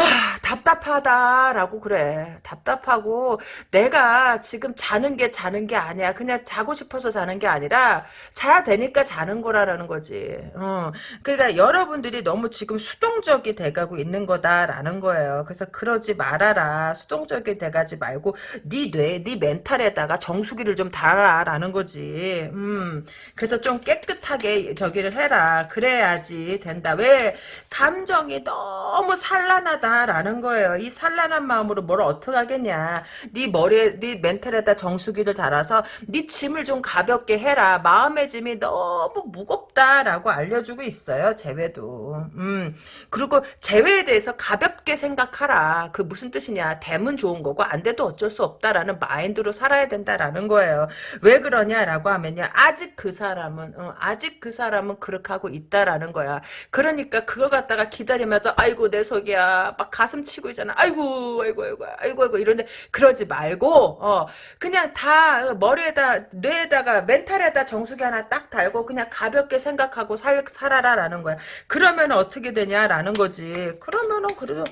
아, 답답하다라고 그래. 답답하고 내가 지금 자는 게 자는 게 아니야. 그냥 자고 싶어서 자는 게 아니라 자야 되니까 자는 거라는 거지. 어. 그러니까 여러분들이 너무 지금 수동적이 돼가고 있는 거다라는 거예요. 그래서 그러지 말아라. 수동적이 돼가지 말고 네 뇌, 네 멘탈에다가 정수기를 좀 달아라라는 거지. 음. 그래서 좀 깨끗하게 저기를 해라. 그래야지 된다. 왜 감정이 너무 산란하다 산란하다라는 거예요. 이 산란한 마음으로 뭘 어떻게 하겠냐. 네 머리에 네 멘탈에다 정수기를 달아서 네 짐을 좀 가볍게 해라. 마음의 짐이 너무 무겁다라고 알려주고 있어요. 재회도. 음. 그리고 재회에 대해서 가볍게 생각하라. 그 무슨 뜻이냐. 되면 좋은 거고 안 돼도 어쩔 수 없다라는 마인드로 살아야 된다라는 거예요. 왜 그러냐라고 하면요. 아직 그 사람은 어, 아직 그 사람은 그렇게 하고 있다라는 거야. 그러니까 그거 갖다가 기다리면서 아이고 내 속이야. 막 가슴 치고 있잖아. 아이고, 아이고, 아이고, 아이고, 아이고, 이런데 그러지 말고, 어, 그냥 다 머리에다, 뇌에다가, 멘탈에다 정수기 하나 딱 달고 그냥 가볍게 생각하고 살, 살아라라는 거야. 그러면 어떻게 되냐라는 거지. 그러면은 그래도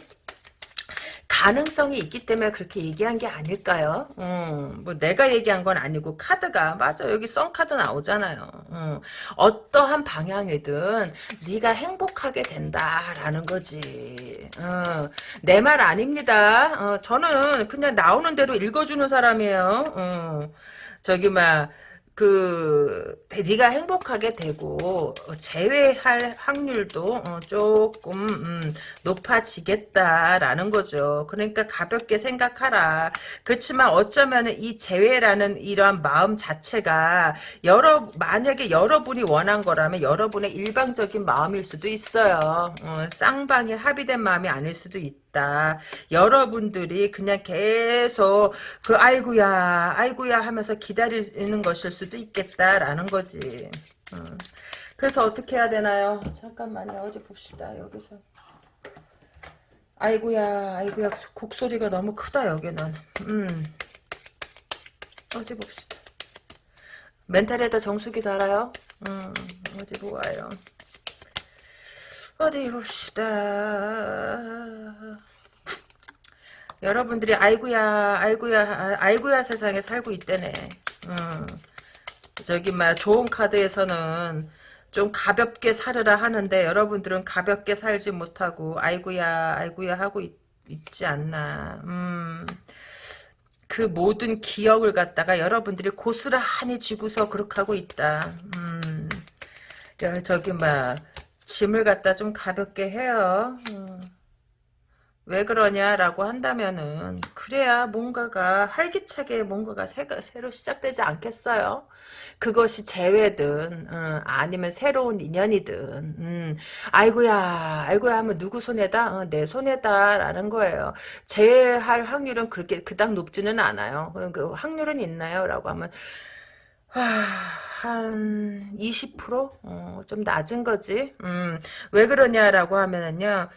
가능성이 있기 때문에 그렇게 얘기한 게 아닐까요? 음, 뭐 내가 얘기한 건 아니고 카드가 맞아 여기 썬 카드 나오잖아요. 음, 어떠한 방향이든 네가 행복하게 된다라는 거지. 어, 내말 아닙니다. 어, 저는 그냥 나오는 대로 읽어주는 사람이에요. 어, 저기 막. 그 네가 행복하게 되고 재회할 확률도 어, 조금 음, 높아지겠다라는 거죠. 그러니까 가볍게 생각하라. 그렇지만 어쩌면 이 재회라는 이러한 마음 자체가 여러 만약에 여러분이 원한 거라면 여러분의 일방적인 마음일 수도 있어요. 어, 쌍방이 합의된 마음이 아닐 수도 있다. 있다. 여러분들이 그냥 계속 그 아이구야 아이구야 하면서 기다리는 것일 수도 있겠다라는 거지. 어. 그래서 어떻게 해야 되나요? 잠깐만요. 어디 봅시다. 여기서. 아이고야, 아이고야, 곡소리가 너무 크다, 여기는. 음. 어디 봅시다. 멘탈에다 정수기 달아요? 음, 어디 보아요. 어디 봅시다. 여러분들이 아이고야, 아이고야, 아이고야 세상에 살고 있대네. 음. 저기, 막, 좋은 카드에서는 좀 가볍게 살으라 하는데 여러분들은 가볍게 살지 못하고 아이고야 아이고야 하고 있, 지 않나 음, 그 모든 기억을 갖다가 여러분들이 고스란히 지고서 그렇게 하고 있다 음, 저기 막 짐을 갖다 좀 가볍게 해요 음. 왜 그러냐라고 한다면은 그래야 뭔가가 활기차게 뭔가가 새로 시작되지 않겠어요? 그것이 재회든 어, 아니면 새로운 인연이든 음, 아이고야 아이고야 하면 누구 손에다? 어, 내 손에다라는 거예요. 재회할 확률은 그렇게 그닥 높지는 않아요. 그 확률은 있나요? 라고 하면 하, 한 20%? 어, 좀 낮은 거지. 음, 왜 그러냐라고 하면은요.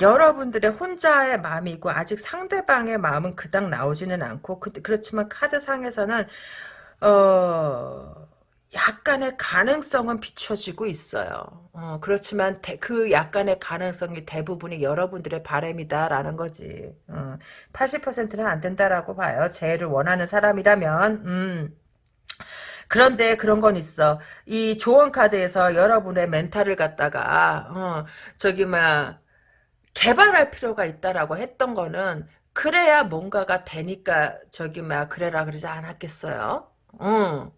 여러분들의 혼자의 마음이 고 아직 상대방의 마음은 그닥 나오지는 않고 그, 그렇지만 카드상에서는 어 약간의 가능성은 비춰지고 있어요. 어, 그렇지만 대, 그 약간의 가능성이 대부분이 여러분들의 바램이다라는 거지. 어, 80%는 안 된다라고 봐요. 재해를 원하는 사람이라면. 음. 그런데 그런 건 있어. 이 조언 카드에서 여러분의 멘탈을 갖다가 어, 저기 막 개발할 필요가 있다라고 했던 거는 그래야 뭔가가 되니까 저기 막 그래라 그러지 않았겠어요? 응.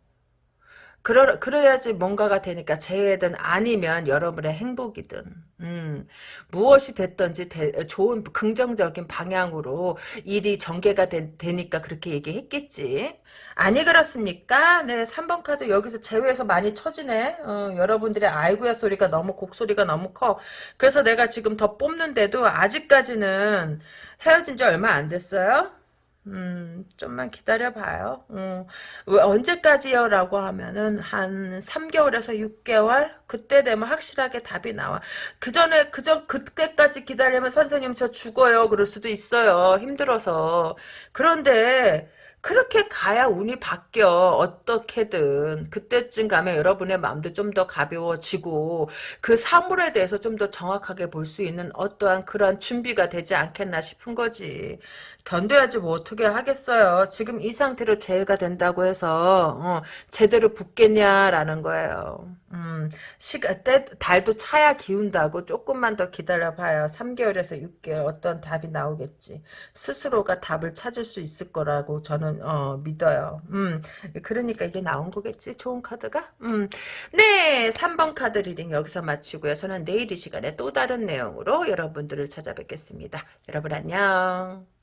그러, 그래야지 뭔가가 되니까 재해든 아니면 여러분의 행복이든 음, 무엇이 됐든지 대, 좋은 긍정적인 방향으로 일이 전개가 되, 니까 그렇게 얘기했겠지. 아니 그렇습니까? 네 3번 카드 여기서 제외해서 많이 쳐지네. 어, 여러분들의 아이고야 소리가 너무 곡소리가 너무 커. 그래서 내가 지금 더 뽑는데도 아직까지는 헤어진 지 얼마 안 됐어요 음, 좀만 기다려봐요. 음, 언제까지요? 라고 하면은, 한 3개월에서 6개월? 그때 되면 확실하게 답이 나와. 그 전에, 그 전, 그때까지 기다리면 선생님 저 죽어요. 그럴 수도 있어요. 힘들어서. 그런데, 그렇게 가야 운이 바뀌어 어떻게든 그때쯤 가면 여러분의 마음도 좀 더 가벼워지고 그 사물에 대해서 좀 더 정확하게 볼 수 있는 어떠한 그런 준비가 되지 않겠나 싶은 거지 견뎌야지 뭐 어떻게 하겠어요. 지금 이 상태로 재해가 된다고 해서 어, 제대로 붙겠냐라는 거예요. 음, 시간 때 달도 차야 기운다고 조금만 더 기다려봐요. 3개월에서 6개월 어떤 답이 나오겠지. 스스로가 답을 찾을 수 있을 거라고 저는 어, 믿어요. 음, 그러니까 이게 나온 거겠지. 좋은 카드가. 음, 네, 3번 카드 reading 여기서 마치고요. 저는 내일 이 시간에 또 다른 내용으로 여러분들을 찾아뵙겠습니다. 여러분 안녕.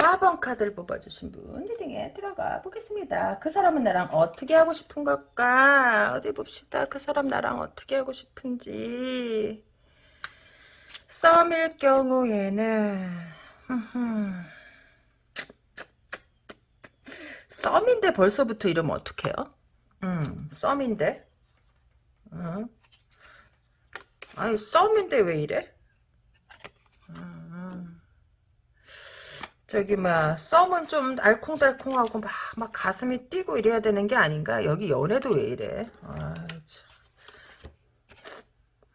4번 카드를 뽑아주신 분 reading에 들어가 보겠습니다. 그 사람은 나랑 어떻게 하고 싶은 걸까? 어디 봅시다. 그 사람 나랑 어떻게 하고 싶은지. 썸일 경우에는 썸인데 벌써부터 이러면 어떡해요? 음, 썸인데? 음. 아니 썸인데 왜 이래? 저기 막 썸은 좀 알콩달콩하고 막, 막 가슴이 뛰고 이래야 되는 게 아닌가? 여기 연애도 왜 이래? 아,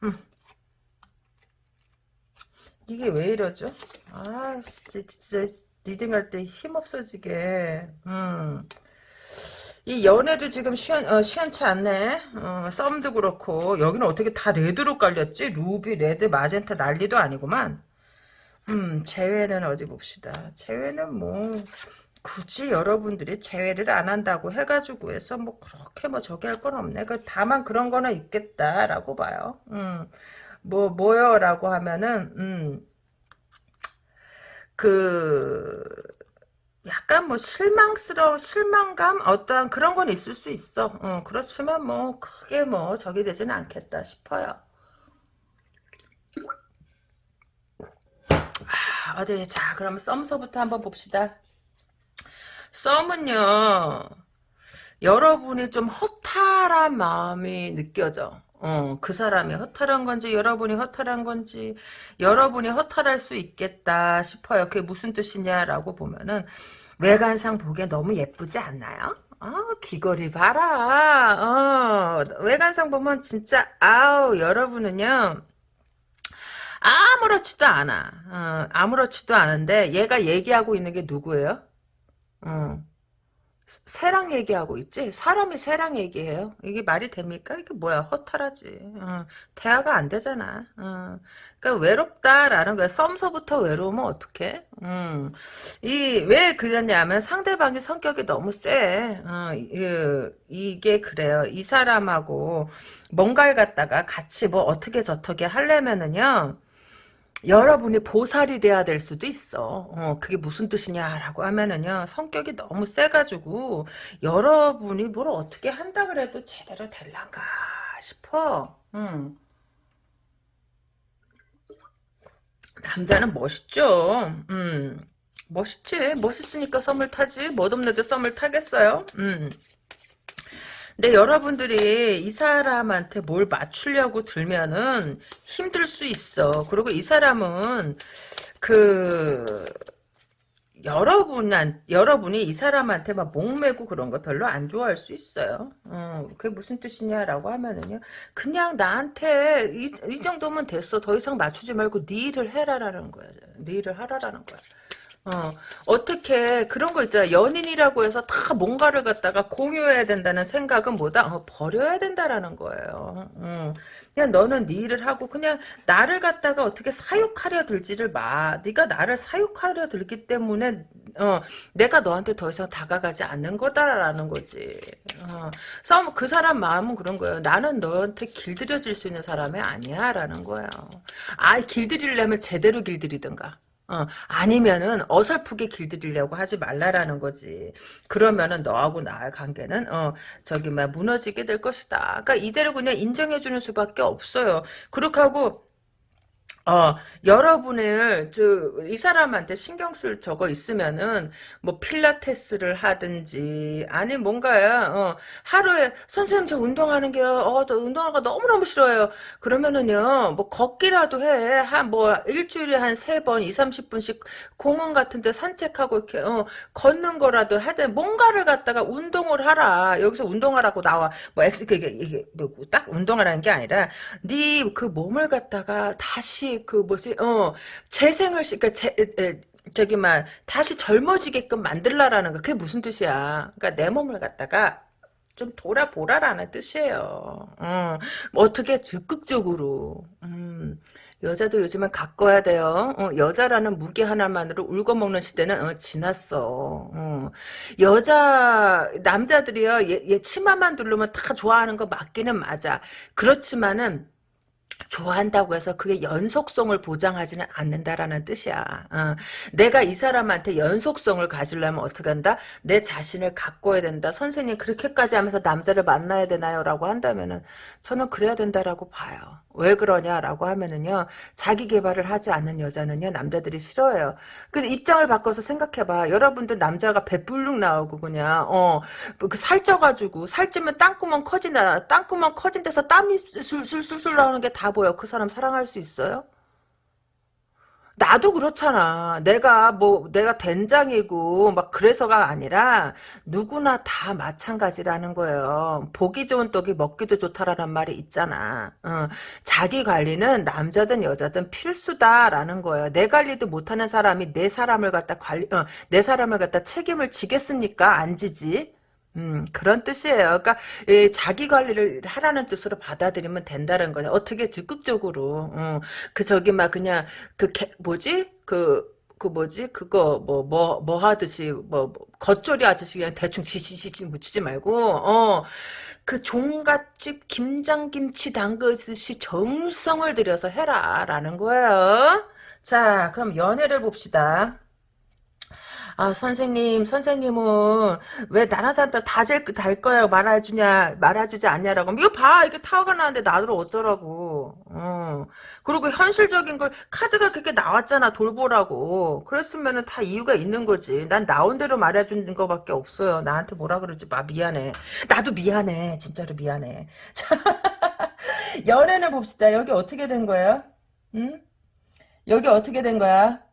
음. 이게 왜 이러죠? 아, 진짜, 진짜 reading할 때 힘 없어지게. 음. 이 연애도 지금 시원, 어, 시원치 않네. 어, 썸도 그렇고. 여기는 어떻게 다 red로 깔렸지? 루비, red, magenta 난리도 아니구만. 음, 재회는 어디 봅시다. 재회는 뭐, 굳이 여러분들이 재회를 안 한다고 해가지고 해서 뭐 그렇게 뭐 저기 할 건 없네. 그 다만 그런 거는 있겠다라고 봐요. 음, 뭐, 뭐요라고 하면은, 음, 그, 약간 뭐 실망스러워 실망감 어떠한 그런 건 있을 수 있어. 어, 그렇지만 뭐 크게 뭐 적이 되지는 않겠다 싶어요. 아, 어디 자 그러면 썸서부터 한번 봅시다. 썸은요 여러분이 좀 허탈한 마음이 느껴져. 어, 그 사람이 허탈한 건지 여러분이 허탈한 건지 여러분이 허탈할 수 있겠다 싶어요. 그게 무슨 뜻이냐라고 보면은 외관상 보기에 너무 예쁘지 않나요? 아, 귀걸이 봐라. 어, 외관상 보면 진짜 아우 여러분은요. 아무렇지도 않아. 어, 아무렇지도 않은데 얘가 얘기하고 있는 게 누구예요? 어. 새랑 얘기하고 있지? 사람이 새랑 얘기해요? 이게 말이 됩니까? 이게 뭐야? 허탈하지. 어, 대화가 안 되잖아. 어, 그러니까 외롭다라는 거야. 썸서부터 외로우면 어떡해? 음, 이, 왜 그러냐면 상대방의 성격이 너무 세. 어, 이, 이게 그래요. 이 사람하고 뭔가를 갖다가 같이 뭐 어떻게 저떻게 하려면은요. 여러분이 보살이 돼야 될 수도 있어. 어, 그게 무슨 뜻이냐라고 하면은요, 성격이 너무 세가지고, 여러분이 뭘 어떻게 한다 그래도 제대로 될란가 싶어. 음. 남자는 멋있죠. 음. 멋있지. 멋있으니까 썸을 타지. 멋없는 데 썸을 타겠어요. 음. 근데 여러분들이 이 사람한테 뭘 맞추려고 들면은 힘들 수 있어. 그리고 이 사람은 그 여러분한 여러분이 이 사람한테 막 목매고 그런 거 별로 안 좋아할 수 있어요. 어, 그게 무슨 뜻이냐라고 하면은요. 그냥 나한테 이, 이 정도면 됐어. 더 이상 맞추지 말고 네 일을 해라라는 거야. 네 일을 하라라는 거야. 어, 어떻게, 그런 거 있잖아. 연인이라고 해서 다 뭔가를 갖다가 공유해야 된다는 생각은 뭐다? 어, 버려야 된다라는 거예요. 어. 그냥 너는 네 일을 하고, 그냥 나를 갖다가 어떻게 사육하려 들지를 마. 네가 나를 사육하려 들기 때문에, 어, 내가 너한테 더 이상 다가가지 않는 거다라는 거지. 어, 그 사람 마음은 그런 거예요. 나는 너한테 길들여질 수 있는 사람이 아니야. 라는 거예요. 아, 길들이려면 제대로 길들이든가. 어, 아니면은 어설프게 길들이려고 하지 말라라는 거지. 그러면은 너하고 나의 관계는 어 저기 막 무너지게 될 것이다. 그러니까 이대로 그냥 인정해주는 수밖에 없어요. 그렇게 하고 어, 여러분을, 저, 이 사람한테 신경 쓸 저거 있으면은, 뭐, 필라테스를 하든지, 아니, 뭔가야, 어, 하루에, 선생님, 저 운동하는 게, 어, 저 운동하는 거 너무너무 싫어요. 그러면은요, 뭐, 걷기라도 해. 한, 뭐, 일주일에 한 세 번, 2, 30분씩 공원 같은 데 산책하고, 이렇게, 어, 걷는 거라도 하든, 뭔가를 갖다가 운동을 하라. 여기서 운동하라고 나와. 뭐, 엑스, 그게, 이게, 뭐, 딱 운동하라는 게 아니라, 네 그 몸을 갖다가 다시 그 뭐지 어 재생을 시 그러니까 재, 에, 저기 막 다시 젊어지게끔 만들라라는 거 그게 무슨 뜻이야 그러니까 내 몸을 갖다가 좀 돌아보라라는 뜻이에요 어, 뭐 어떻게 적극적으로 음, 여자도 요즘은 가꿔야 돼요. 어, 여자라는 무게 하나만으로 울고먹는 시대는 어, 지났어. 어. 여자 남자들이요, 얘, 얘 치마만 두르면 다 좋아하는 거 맞기는 맞아. 그렇지만은 좋아한다고 해서 그게 연속성을 보장하지는 않는다라는 뜻이야. 어. 내가 이 사람한테 연속성을 가지려면 어떻게 한다? 내 자신을 가꿔야 된다. 선생님 그렇게까지 하면서 남자를 만나야 되나요? 라고 한다면은 저는 그래야 된다라고 봐요. 왜 그러냐라고 하면은요. 자기 개발을 하지 않는 여자는요. 남자들이 싫어해요. 근데 입장을 바꿔서 생각해봐. 여러분들 남자가 배불룩 나오고 그냥 어, 그 살쪄가지고 살찌면 땅구멍 커진다. 땅구멍 커진 데서 땀이 술술술술 나오는 게다 보여. 그 사람 사랑할 수 있어요? 나도 그렇잖아. 내가 뭐 내가 된장이고 막 그래서가 아니라 누구나 다 마찬가지라는 거예요. 보기 좋은 떡이 먹기도 좋다라는 말이 있잖아. 어, 자기 관리는 남자든 여자든 필수다라는 거예요. 내 관리도 못하는 사람이 내 사람을 갖다 관리, 어, 내 사람을 갖다 책임을 지겠습니까? 안 지지. 음, 그런 뜻이에요. 그러니까 예, 자기 관리를 하라는 뜻으로 받아들이면 된다는 거죠. 어떻게 적극적으로 어, 그 저기 막 그냥 그 개, 뭐지 그그 뭐지 그거 뭐 뭐뭐 하듯이 뭐, 뭐 겉절이 아저씨 그냥 대충 지지지지 묻히지 말고 어 그 종갓집 김장김치 담그듯이 정성을 들여서 해라라는 거예요. 자 그럼 연애를 봅시다. 아, 선생님, 선생님은 왜 다른 사람들 다달 거야 말아주냐, 말아주지 않냐라고. 이거 봐, 이게 타워가 나는데 나들 어쩌라고. 어. 그리고 현실적인 걸, 카드가 그렇게 나왔잖아, 돌보라고. 그랬으면은 다 이유가 있는 거지. 난 나온 대로 말해주는 거밖에 없어요. 나한테 뭐라 그러지 마, 미안해. 나도 미안해. 진짜로 미안해. 자, 연애는 봅시다. 여기 어떻게 된 거예요? 응? 여기 어떻게 된 거야?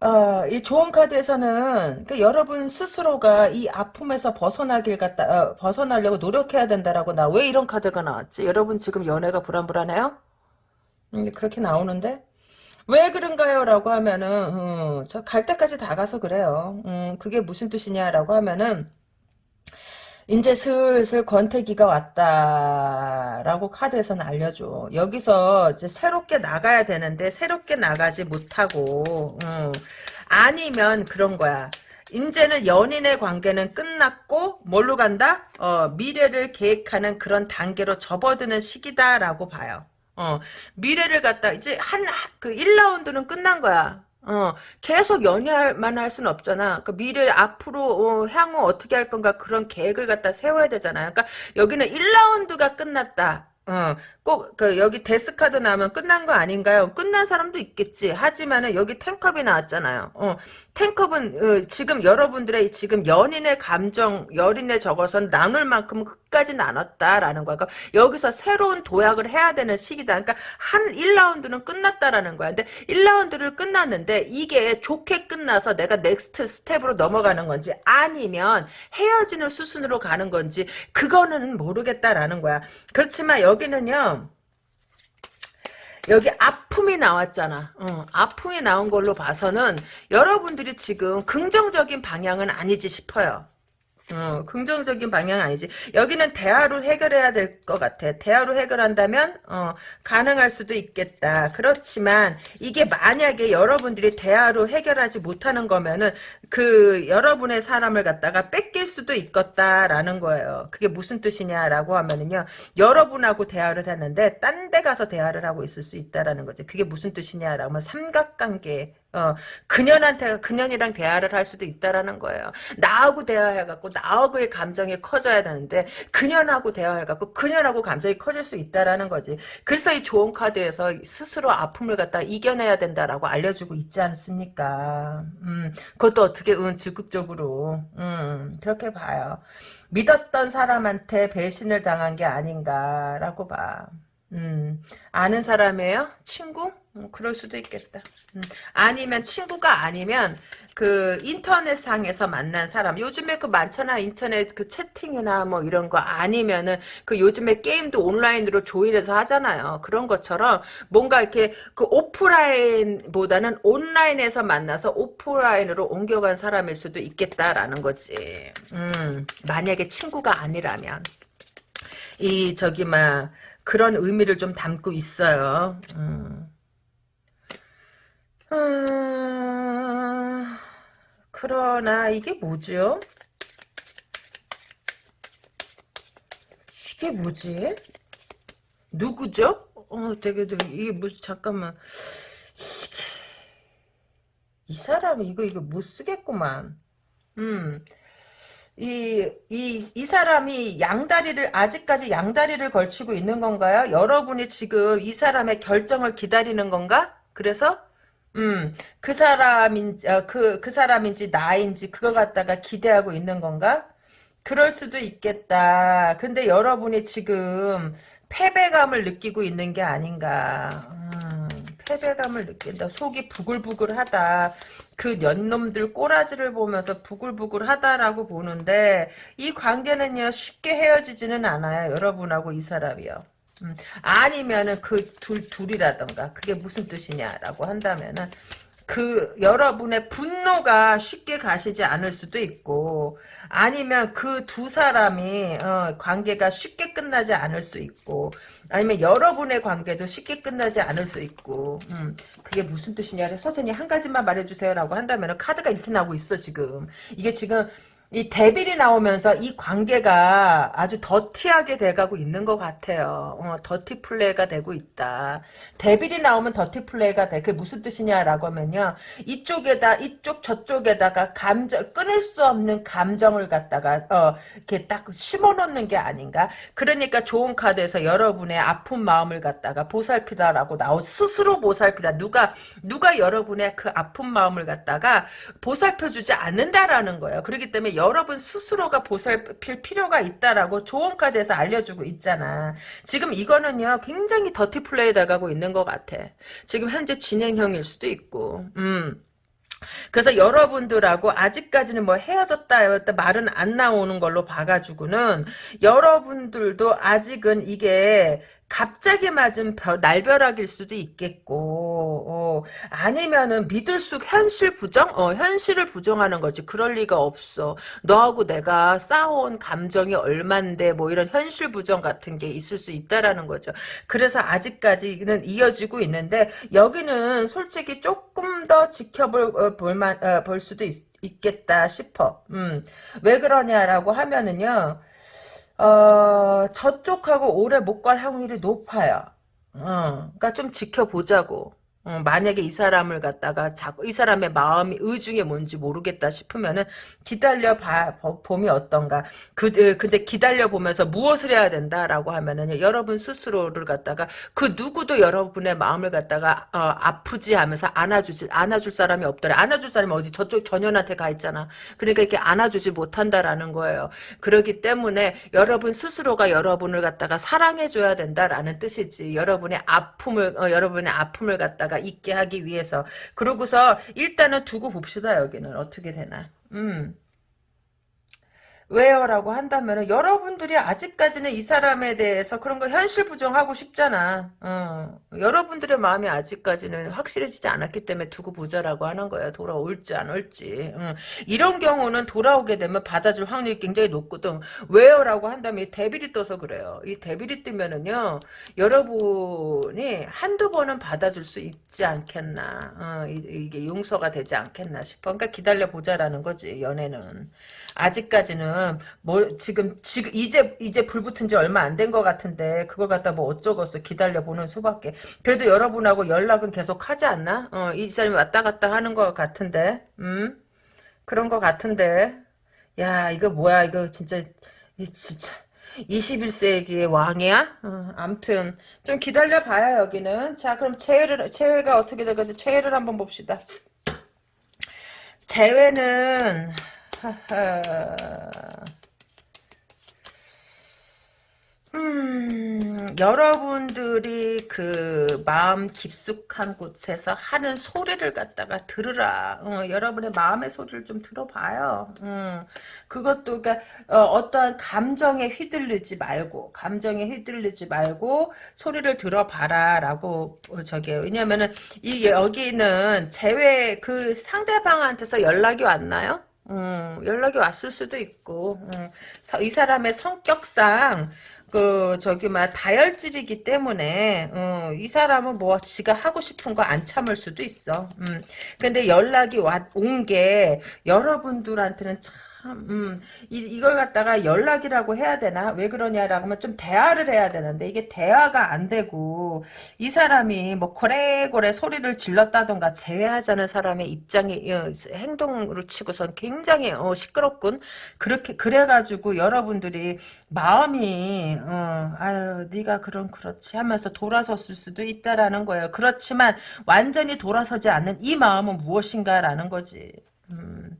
어, 이 조언 카드에서는 그 여러분 스스로가 이 아픔에서 벗어나길 갖다 어, 벗어나려고 노력해야 된다라고 나 왜 이런 카드가 나왔지? 여러분 지금 연애가 불안불안해요? 음, 그렇게 나오는데 왜 그런가요? 라고 하면은 음, 저갈 때까지 다 가서 그래요. 음, 그게 무슨 뜻이냐라고 하면은 이제 슬슬 권태기가 왔다라고 카드에서는 알려줘. 여기서 이제 새롭게 나가야 되는데 새롭게 나가지 못하고 음, 아니면 그런 거야. 이제는 연인의 관계는 끝났고 뭘로 간다? 어, 미래를 계획하는 그런 단계로 접어드는 시기다라고 봐요. 어, 미래를 갖다 이제 한 그 1라운드는 끝난 거야. 어, 계속 연애만 할 수는 없잖아. 그 미래 앞으로 어, 향후 어떻게 할 건가 그런 계획을 갖다 세워야 되잖아요. 그러니까 여기는 1라운드가 끝났다. 어, 꼭, 그, 여기 데스카드 나오면 끝난 거 아닌가요? 끝난 사람도 있겠지. 하지만은 여기 탱컵이 나왔잖아요. 어, ten cup은, 어, 지금 여러분들의 지금 연인의 감정, 연인의 적어선 나눌 만큼 끝까지 나눴다라는 거야. 그러니까 여기서 새로운 도약을 해야 되는 시기다. 그러니까 한 1라운드는 끝났다라는 거야. 근데 1라운드를 끝났는데 이게 좋게 끝나서 내가 next step으로 넘어가는 건지 아니면 헤어지는 수순으로 가는 건지 그거는 모르겠다라는 거야. 그렇지만 여기는요. 여기 아픔이 나왔잖아. 어, 아픔이 나온 걸로 봐서는 여러분들이 지금 긍정적인 방향은 아니지 싶어요. 어, 긍정적인 방향 아니지. 여기는 대화로 해결해야 될 것 같아. 대화로 해결한다면 어, 가능할 수도 있겠다. 그렇지만 이게 만약에 여러분들이 대화로 해결하지 못하는 거면은 그 여러분의 사람을 갖다가 뺏길 수도 있겠다라는 거예요. 그게 무슨 뜻이냐라고 하면은요. 여러분하고 대화를 했는데 딴 데 가서 대화를 하고 있을 수 있다라는 거지. 그게 무슨 뜻이냐라고 하면 삼각관계 어, 그년한테 그년이랑 대화를 할 수도 있다라는 거예요. 나하고 대화해갖고 나하고의 감정이 커져야 되는데 그년하고 대화해갖고 그년하고 감정이 커질 수 있다라는 거지. 그래서 이 좋은 카드에서 스스로 아픔을 갖다 이겨내야 된다라고 알려주고 있지 않습니까? 음, 그것도 어떻게 은 적극적으로 음, 그렇게 봐요. 믿었던 사람한테 배신을 당한 게 아닌가라고 봐. 음, 아는 사람이에요? 친구? 음, 그럴 수도 있겠다. 음, 아니면 친구가 아니면 그 인터넷상에서 만난 사람 요즘에 그 많잖아 인터넷 그 채팅이나 뭐 이런 거 아니면은 그 요즘에 게임도 온라인으로 조인해서 하잖아요 그런 것처럼 뭔가 이렇게 그 오프라인보다는 온라인에서 만나서 오프라인으로 옮겨간 사람일 수도 있겠다라는 거지 음 만약에 친구가 아니라면 이 저기 막 그런 의미를 좀 담고 있어요. 음. 음, 그러나 이게 뭐죠? 이게 뭐지? 누구죠? 어, 되게, 되게, 이게 무슨, 잠깐만. 이게, 이 사람이 이거, 이거 못 쓰겠구만. 음. 이, 이, 이 사람이 양다리를, 아직까지 양다리를 걸치고 있는 건가요? 여러분이 지금 이 사람의 결정을 기다리는 건가? 그래서, 음, 그 사람인, 어, 그, 그 사람인지 나인지 그거 갖다가 기대하고 있는 건가? 그럴 수도 있겠다. 근데 여러분이 지금 패배감을 느끼고 있는 게 아닌가. 음, 패배감을 느낀다. 속이 부글부글하다. 그 년놈들 꼬라지를 보면서 부글부글하다라고 보는데 이 관계는요 쉽게 헤어지지는 않아요. 여러분하고 이 사람이요. 음, 아니면은 그 둘 둘이라던가 그게 무슨 뜻이냐라고 한다면은 그 여러분의 분노가 쉽게 가시지 않을 수도 있고 아니면 그 두 사람이 어, 관계가 쉽게 끝나지 않을 수 있고 아니면 여러분의 관계도 쉽게 끝나지 않을 수 있고 음, 그게 무슨 뜻이냐 선생님 한 가지만 말해주세요 라고 한다면 카드가 이렇게 나오고 있어 지금. 이게 지금 이 devil이 나오면서 이 관계가 아주 더티하게 돼가고 있는 것 같아요. 어, dirty play가 되고 있다. devil이 나오면 dirty play가 돼. 그게 무슨 뜻이냐라고 하면요. 이쪽에다 이쪽 저쪽에다가 감정 끊을 수 없는 감정을 갖다가 어, 이렇게 딱 심어놓는 게 아닌가. 그러니까 좋은 카드에서 여러분의 아픈 마음을 갖다가 보살피다라고 나오 스스로 보살피다. 누가 누가 여러분의 그 아픈 마음을 갖다가 보살펴주지 않는다라는 거예요. 그렇기 때문에 여러분 스스로가 보살필 필요가 있다라고 조언 카드에서 알려주고 있잖아. 지금 이거는요 굉장히 더티 플레이 돼가고 있는 것 같아. 지금 현재 진행형일 수도 있고. 음. 그래서 여러분들하고 아직까지는 뭐 헤어졌다 말은 안 나오는 걸로 봐가지고는 여러분들도 아직은 이게 갑자기 맞은 별, 날벼락일 수도 있겠고 어, 아니면은 믿을 수 현실 부정? 어, 현실을 부정하는 거지. 그럴 리가 없어. 너하고 내가 쌓아온 감정이 얼만데 뭐 이런 현실 부정 같은 게 있을 수 있다라는 거죠. 그래서 아직까지는 이어지고 있는데 여기는 솔직히 조금 더 지켜볼 어, 볼만 어, 볼 수도 있, 있겠다 싶어. 음, 왜 그러냐라고 하면은요 어, 저쪽하고 오래 못갈 확률이 높아요. 어, 그러니까 좀 지켜보자고. 어, 만약에 이 사람을 갖다가 자꾸 이 사람의 마음이 의중에 뭔지 모르겠다 싶으면은 기다려 봐 봄이 어떤가. 그 근데 기다려 보면서 무엇을 해야 된다라고 하면은 여러분 스스로를 갖다가 그 누구도 여러분의 마음을 갖다가 어, 아프지 하면서 안아주지 안아줄 사람이 없더라. 안아줄 사람이 어디 저쪽 전연한테 가 있잖아. 그러니까 이렇게 안아주지 못한다라는 거예요. 그러기 때문에 여러분 스스로가 여러분을 갖다가 사랑해 줘야 된다라는 뜻이지. 여러분의 아픔을 어, 여러분의 아픔을 갖다가 자가 있게 하기 위해서. 그러고서 일단은 두고 봅시다 여기는. 어떻게 되나. 음 왜요라고 한다면 여러분들이 아직까지는 이 사람에 대해서 그런 거 현실 부정하고 싶잖아. 어. 여러분들의 마음이 아직까지는 확실해지지 않았기 때문에 두고 보자라고 하는 거야. 돌아올지 안 올지. 어. 이런 경우는 돌아오게 되면 받아줄 확률이 굉장히 높거든. 왜요라고 한다면 이 데빌이 떠서 그래요. 이 데빌이 뜨면은요. 여러분이 한두 번은 받아줄 수 있지 않겠나. 어. 이, 게 용서가 되지 않겠나 싶어. 그러니까 기다려 보자라는 거지. 연애는. 아직까지는 뭐 지금 지금 이제 이제 불 붙은 지 얼마 안 된 것 같은데 그걸 갖다 뭐 어쩌겠어 기다려 보는 수밖에. 그래도 여러분하고 연락은 계속 하지 않나? 어, 이 사람이 왔다 갔다 하는 것 같은데, 음 그런 것 같은데. 야 이거 뭐야 이거 진짜 이 진짜. 21세기의 왕이야? 어, 암튼 좀 기다려봐요 여기는 자 그럼 최애를 최애가 어떻게 될까지 최애를 한번 봅시다 재회는 음, 여러분들이 그 마음 깊숙한 곳에서 하는 소리를 갖다가 들으라. 어, 여러분의 마음의 소리를 좀 들어봐요. 음, 그것도 그러니까 어, 떠한 감정에 휘둘리지 말고 감정에 휘둘리지 말고 소리를 들어봐라라고 어, 저게 왜냐면은 이 여기는 제외 그 상대방한테서 연락이 왔나요? 음, 연락이 왔을 수도 있고 음, 이 사람의 성격상 그 저기 막 다혈질이기 때문에 어, 이 사람은 뭐 지가 하고 싶은 거 안 참을 수도 있어. 음. 근데 연락이 온 게 여러분들한테는 참 음, 이, 이걸 갖다가 연락이라고 해야 되나? 왜 그러냐라고 하면 좀 대화를 해야 되는데 이게 대화가 안 되고 이 사람이 뭐 고래고래 소리를 질렀다던가 제외하자는 사람의 입장이 어, 행동으로 치고선 굉장히 어, 시끄럽군. 그렇게 그래가지고 여러분들이 마음이 어, 아유 네가 그럼 그렇지 하면서 돌아섰을 수도 있다라는 거예요. 그렇지만 완전히 돌아서지 않는 이 마음은 무엇인가라는 거지. 음.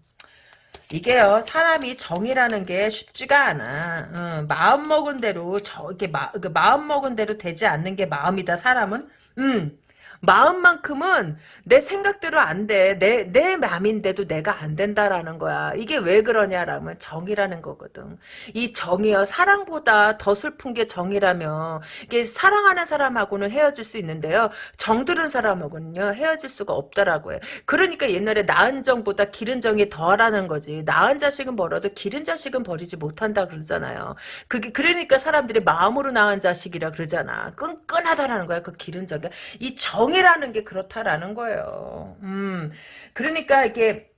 이게요 사람이 정이라는 게 쉽지가 않아. 어, 마음 먹은 대로 저 이렇게 마, 그 마음 먹은 대로 되지 않는 게 마음이다 사람은. 음 마음만큼은 내 생각대로 안 돼. 내, 내 맘인데도 내가 안 된다라는 거야. 이게 왜 그러냐라면 정이라는 거거든. 이 정이요. 사랑보다 더 슬픈 게 정이라며. 이게 사랑하는 사람하고는 헤어질 수 있는데요. 정들은 사람하고는요. 헤어질 수가 없다라고 요 그러니까 옛날에 낳은 정보다 기른 정이 더하라는 거지. 낳은 자식은 벌어도 기른 자식은 버리지 못한다 그러잖아요. 그게, 그러니까 사람들이 마음으로 낳은 자식이라 그러잖아. 끈끈하다라는 거야. 그 기른 정이. 이 정, 정이라는 게 그렇다라는 거예요. 음, 그러니까 이게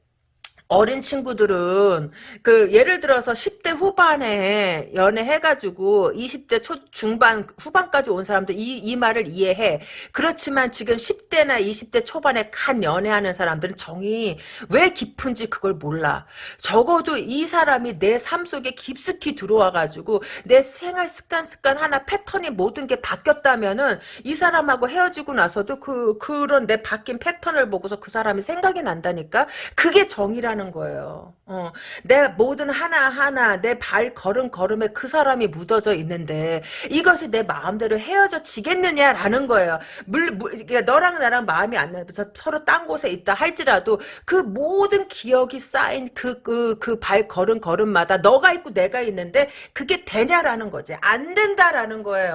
어린 친구들은 그 예를 들어서 10대 후반에 연애해가지고 20대 초 중반 후반까지 온 사람들 이, 이 말을 이해해. 그렇지만 지금 10대나 20대 초반에 간 연애하는 사람들은 정이 왜 깊은지 그걸 몰라. 적어도 이 사람이 내 삶 속에 깊숙이 들어와가지고 내 생활 습관 습관 하나 패턴이 모든 게 바뀌었다면은 이 사람하고 헤어지고 나서도 그 그런 내 바뀐 패턴을 보고서 그 사람이 생각이 난다니까. 그게 정이라는 하는 거예요. 어, 내 모든 하나하나 내 발 걸음 걸음에 그 사람이 묻어져 있는데 이것이 내 마음대로 헤어져 지겠느냐라는 거예요. 물, 물 그러니까 너랑 나랑 마음이 안 나서 서로 딴 곳에 있다 할지라도 그 모든 기억이 쌓인 그 그 그 발 걸음 걸음마다 너가 있고 내가 있는데 그게 되냐라는 거지. 안 된다라는 거예요.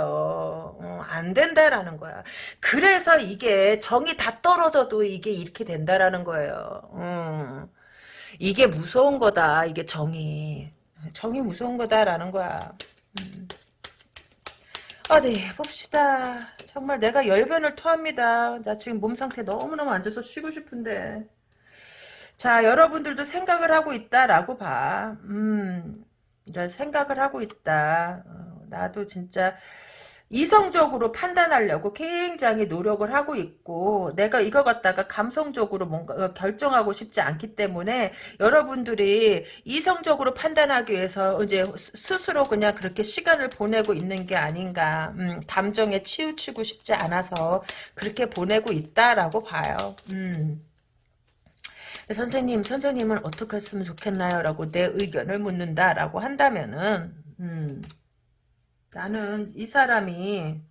어, 안 된다라는 거야. 그래서 이게 정이 다 떨어져도 이게 이렇게 된다라는 거예요. 음. 이게 무서운 거다. 이게 정이. 정이 무서운 거다라는 거야. 음. 어디 봅시다. 정말 내가 열변을 토합니다. 나 지금 몸 상태 너무너무 안 좋아서 쉬고 싶은데. 자, 여러분들도 생각을 하고 있다라고 봐. 음, 생각을 하고 있다. 어, 나도 진짜 이성적으로 판단하려고 굉장히 노력을 하고 있고 내가 이거 갖다가 감성적으로 뭔가 어, 결정하고 싶지 않기 때문에 여러분들이 이성적으로 판단하기 위해서 이제 스스로 그냥 그렇게 시간을 보내고 있는 게 아닌가 음, 감정에 치우치고 싶지 않아서 그렇게 보내고 있다라고 봐요. 음. 선생님, 선생님은 어떻게 했으면 좋겠나요? 라고 내 의견을 묻는다라고 한다면은 음. 나는 이 사람이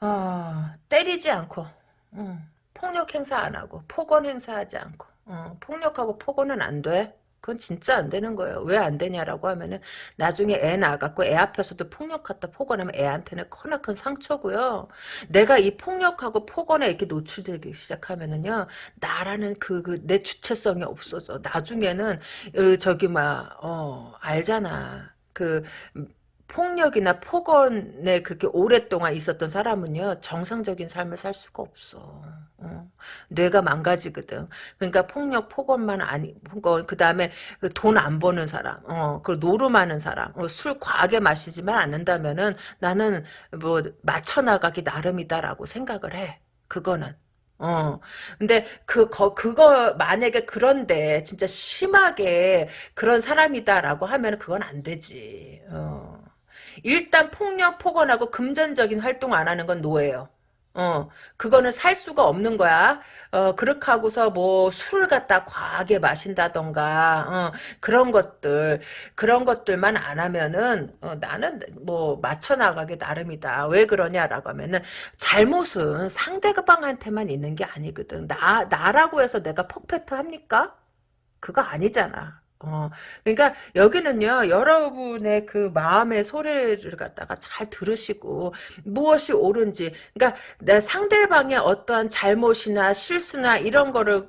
어, 때리지 않고 어, 폭력 행사 안 하고 폭언 행사하지 않고 어, 폭력하고 폭언은 안 돼. 그건 진짜 안 되는 거예요. 왜 안 되냐라고 하면은 나중에 애 낳아갖고 애 앞에서도 폭력하다 폭언하면 애한테는 커나큰 상처고요. 내가 이 폭력하고 폭언에 이렇게 노출되기 시작하면은요 나라는 그 그 내 주체성이 없어져. 나중에는 어, 저기 막 어 알잖아. 그 폭력이나 폭언에 그렇게 오랫동안 있었던 사람은요 정상적인 삶을 살 수가 없어. 어. 뇌가 망가지거든. 그러니까 폭력, 폭언만 아니, 그 다음에 돈 안 버는 사람, 어, 그 노름하는 사람, 어, 술 과하게 마시지만 않는다면은 나는 뭐 맞춰 나가기 나름이다라고 생각을 해. 그거는. 어. 근데 그, 거, 그거, 만약에 그런데 진짜 심하게 그런 사람이다라고 하면 그건 안 되지. 어. 일단 폭력 폭언하고 금전적인 활동 안 하는 건 노예요. 어, 그거는 살 수가 없는 거야. 어, 그렇게 하고서 뭐 술을 갖다 과하게 마신다던가, 어, 그런 것들, 그런 것들만 안 하면은, 어, 나는 뭐 맞춰나가기 나름이다. 왜 그러냐라고 하면은, 잘못은 상대방한테만 있는 게 아니거든. 나, 나라고 해서 내가 퍼펙트 합니까? 그거 아니잖아. 어, 그러니까 여기는요, 여러분의 그 마음의 소리를 갖다가 잘 들으시고, 무엇이 옳은지, 그러니까 내 상대방의 어떠한 잘못이나 실수나 이런 거를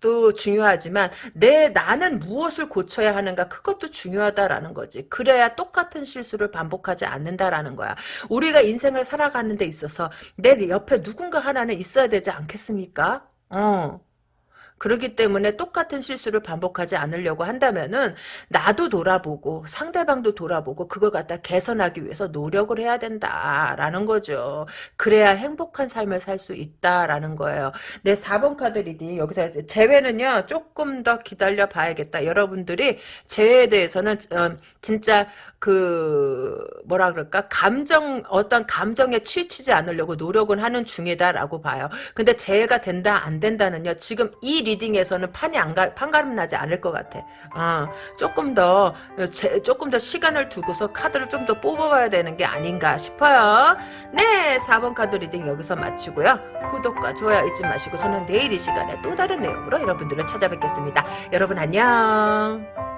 또 중요하지만 내 나는 무엇을 고쳐야 하는가 그것도 중요하다라는 거지. 그래야 똑같은 실수를 반복하지 않는다라는 거야. 우리가 인생을 살아가는 데 있어서 내 옆에 누군가 하나는 있어야 되지 않겠습니까? 어. 그렇기 때문에 똑같은 실수를 반복하지 않으려고 한다면은 나도 돌아보고 상대방도 돌아보고 그걸 갖다 개선하기 위해서 노력을 해야 된다라는 거죠. 그래야 행복한 삶을 살 수 있다라는 거예요. 네, 4번 카드 reading 여기서 재회는요 조금 더 기다려 봐야겠다. 여러분들이 재회에 대해서는 어, 진짜 그 뭐라 그럴까 감정 어떤 감정에 치우치지 않으려고 노력은 하는 중이다라고 봐요. 근데 재회가 된다 안 된다는요 지금 이 reading에서는 판이 안 가, 판가름 나지 않을 것 같아. 어, 조금 더 제, 조금 더 시간을 두고서 카드를 좀 더 뽑아봐야 되는 게 아닌가 싶어요. 네, 4번 카드 reading 여기서 마치고요. 구독과 좋아요 잊지 마시고 저는 내일 이 시간에 또 다른 내용으로 여러분들을 찾아뵙겠습니다. 여러분 안녕.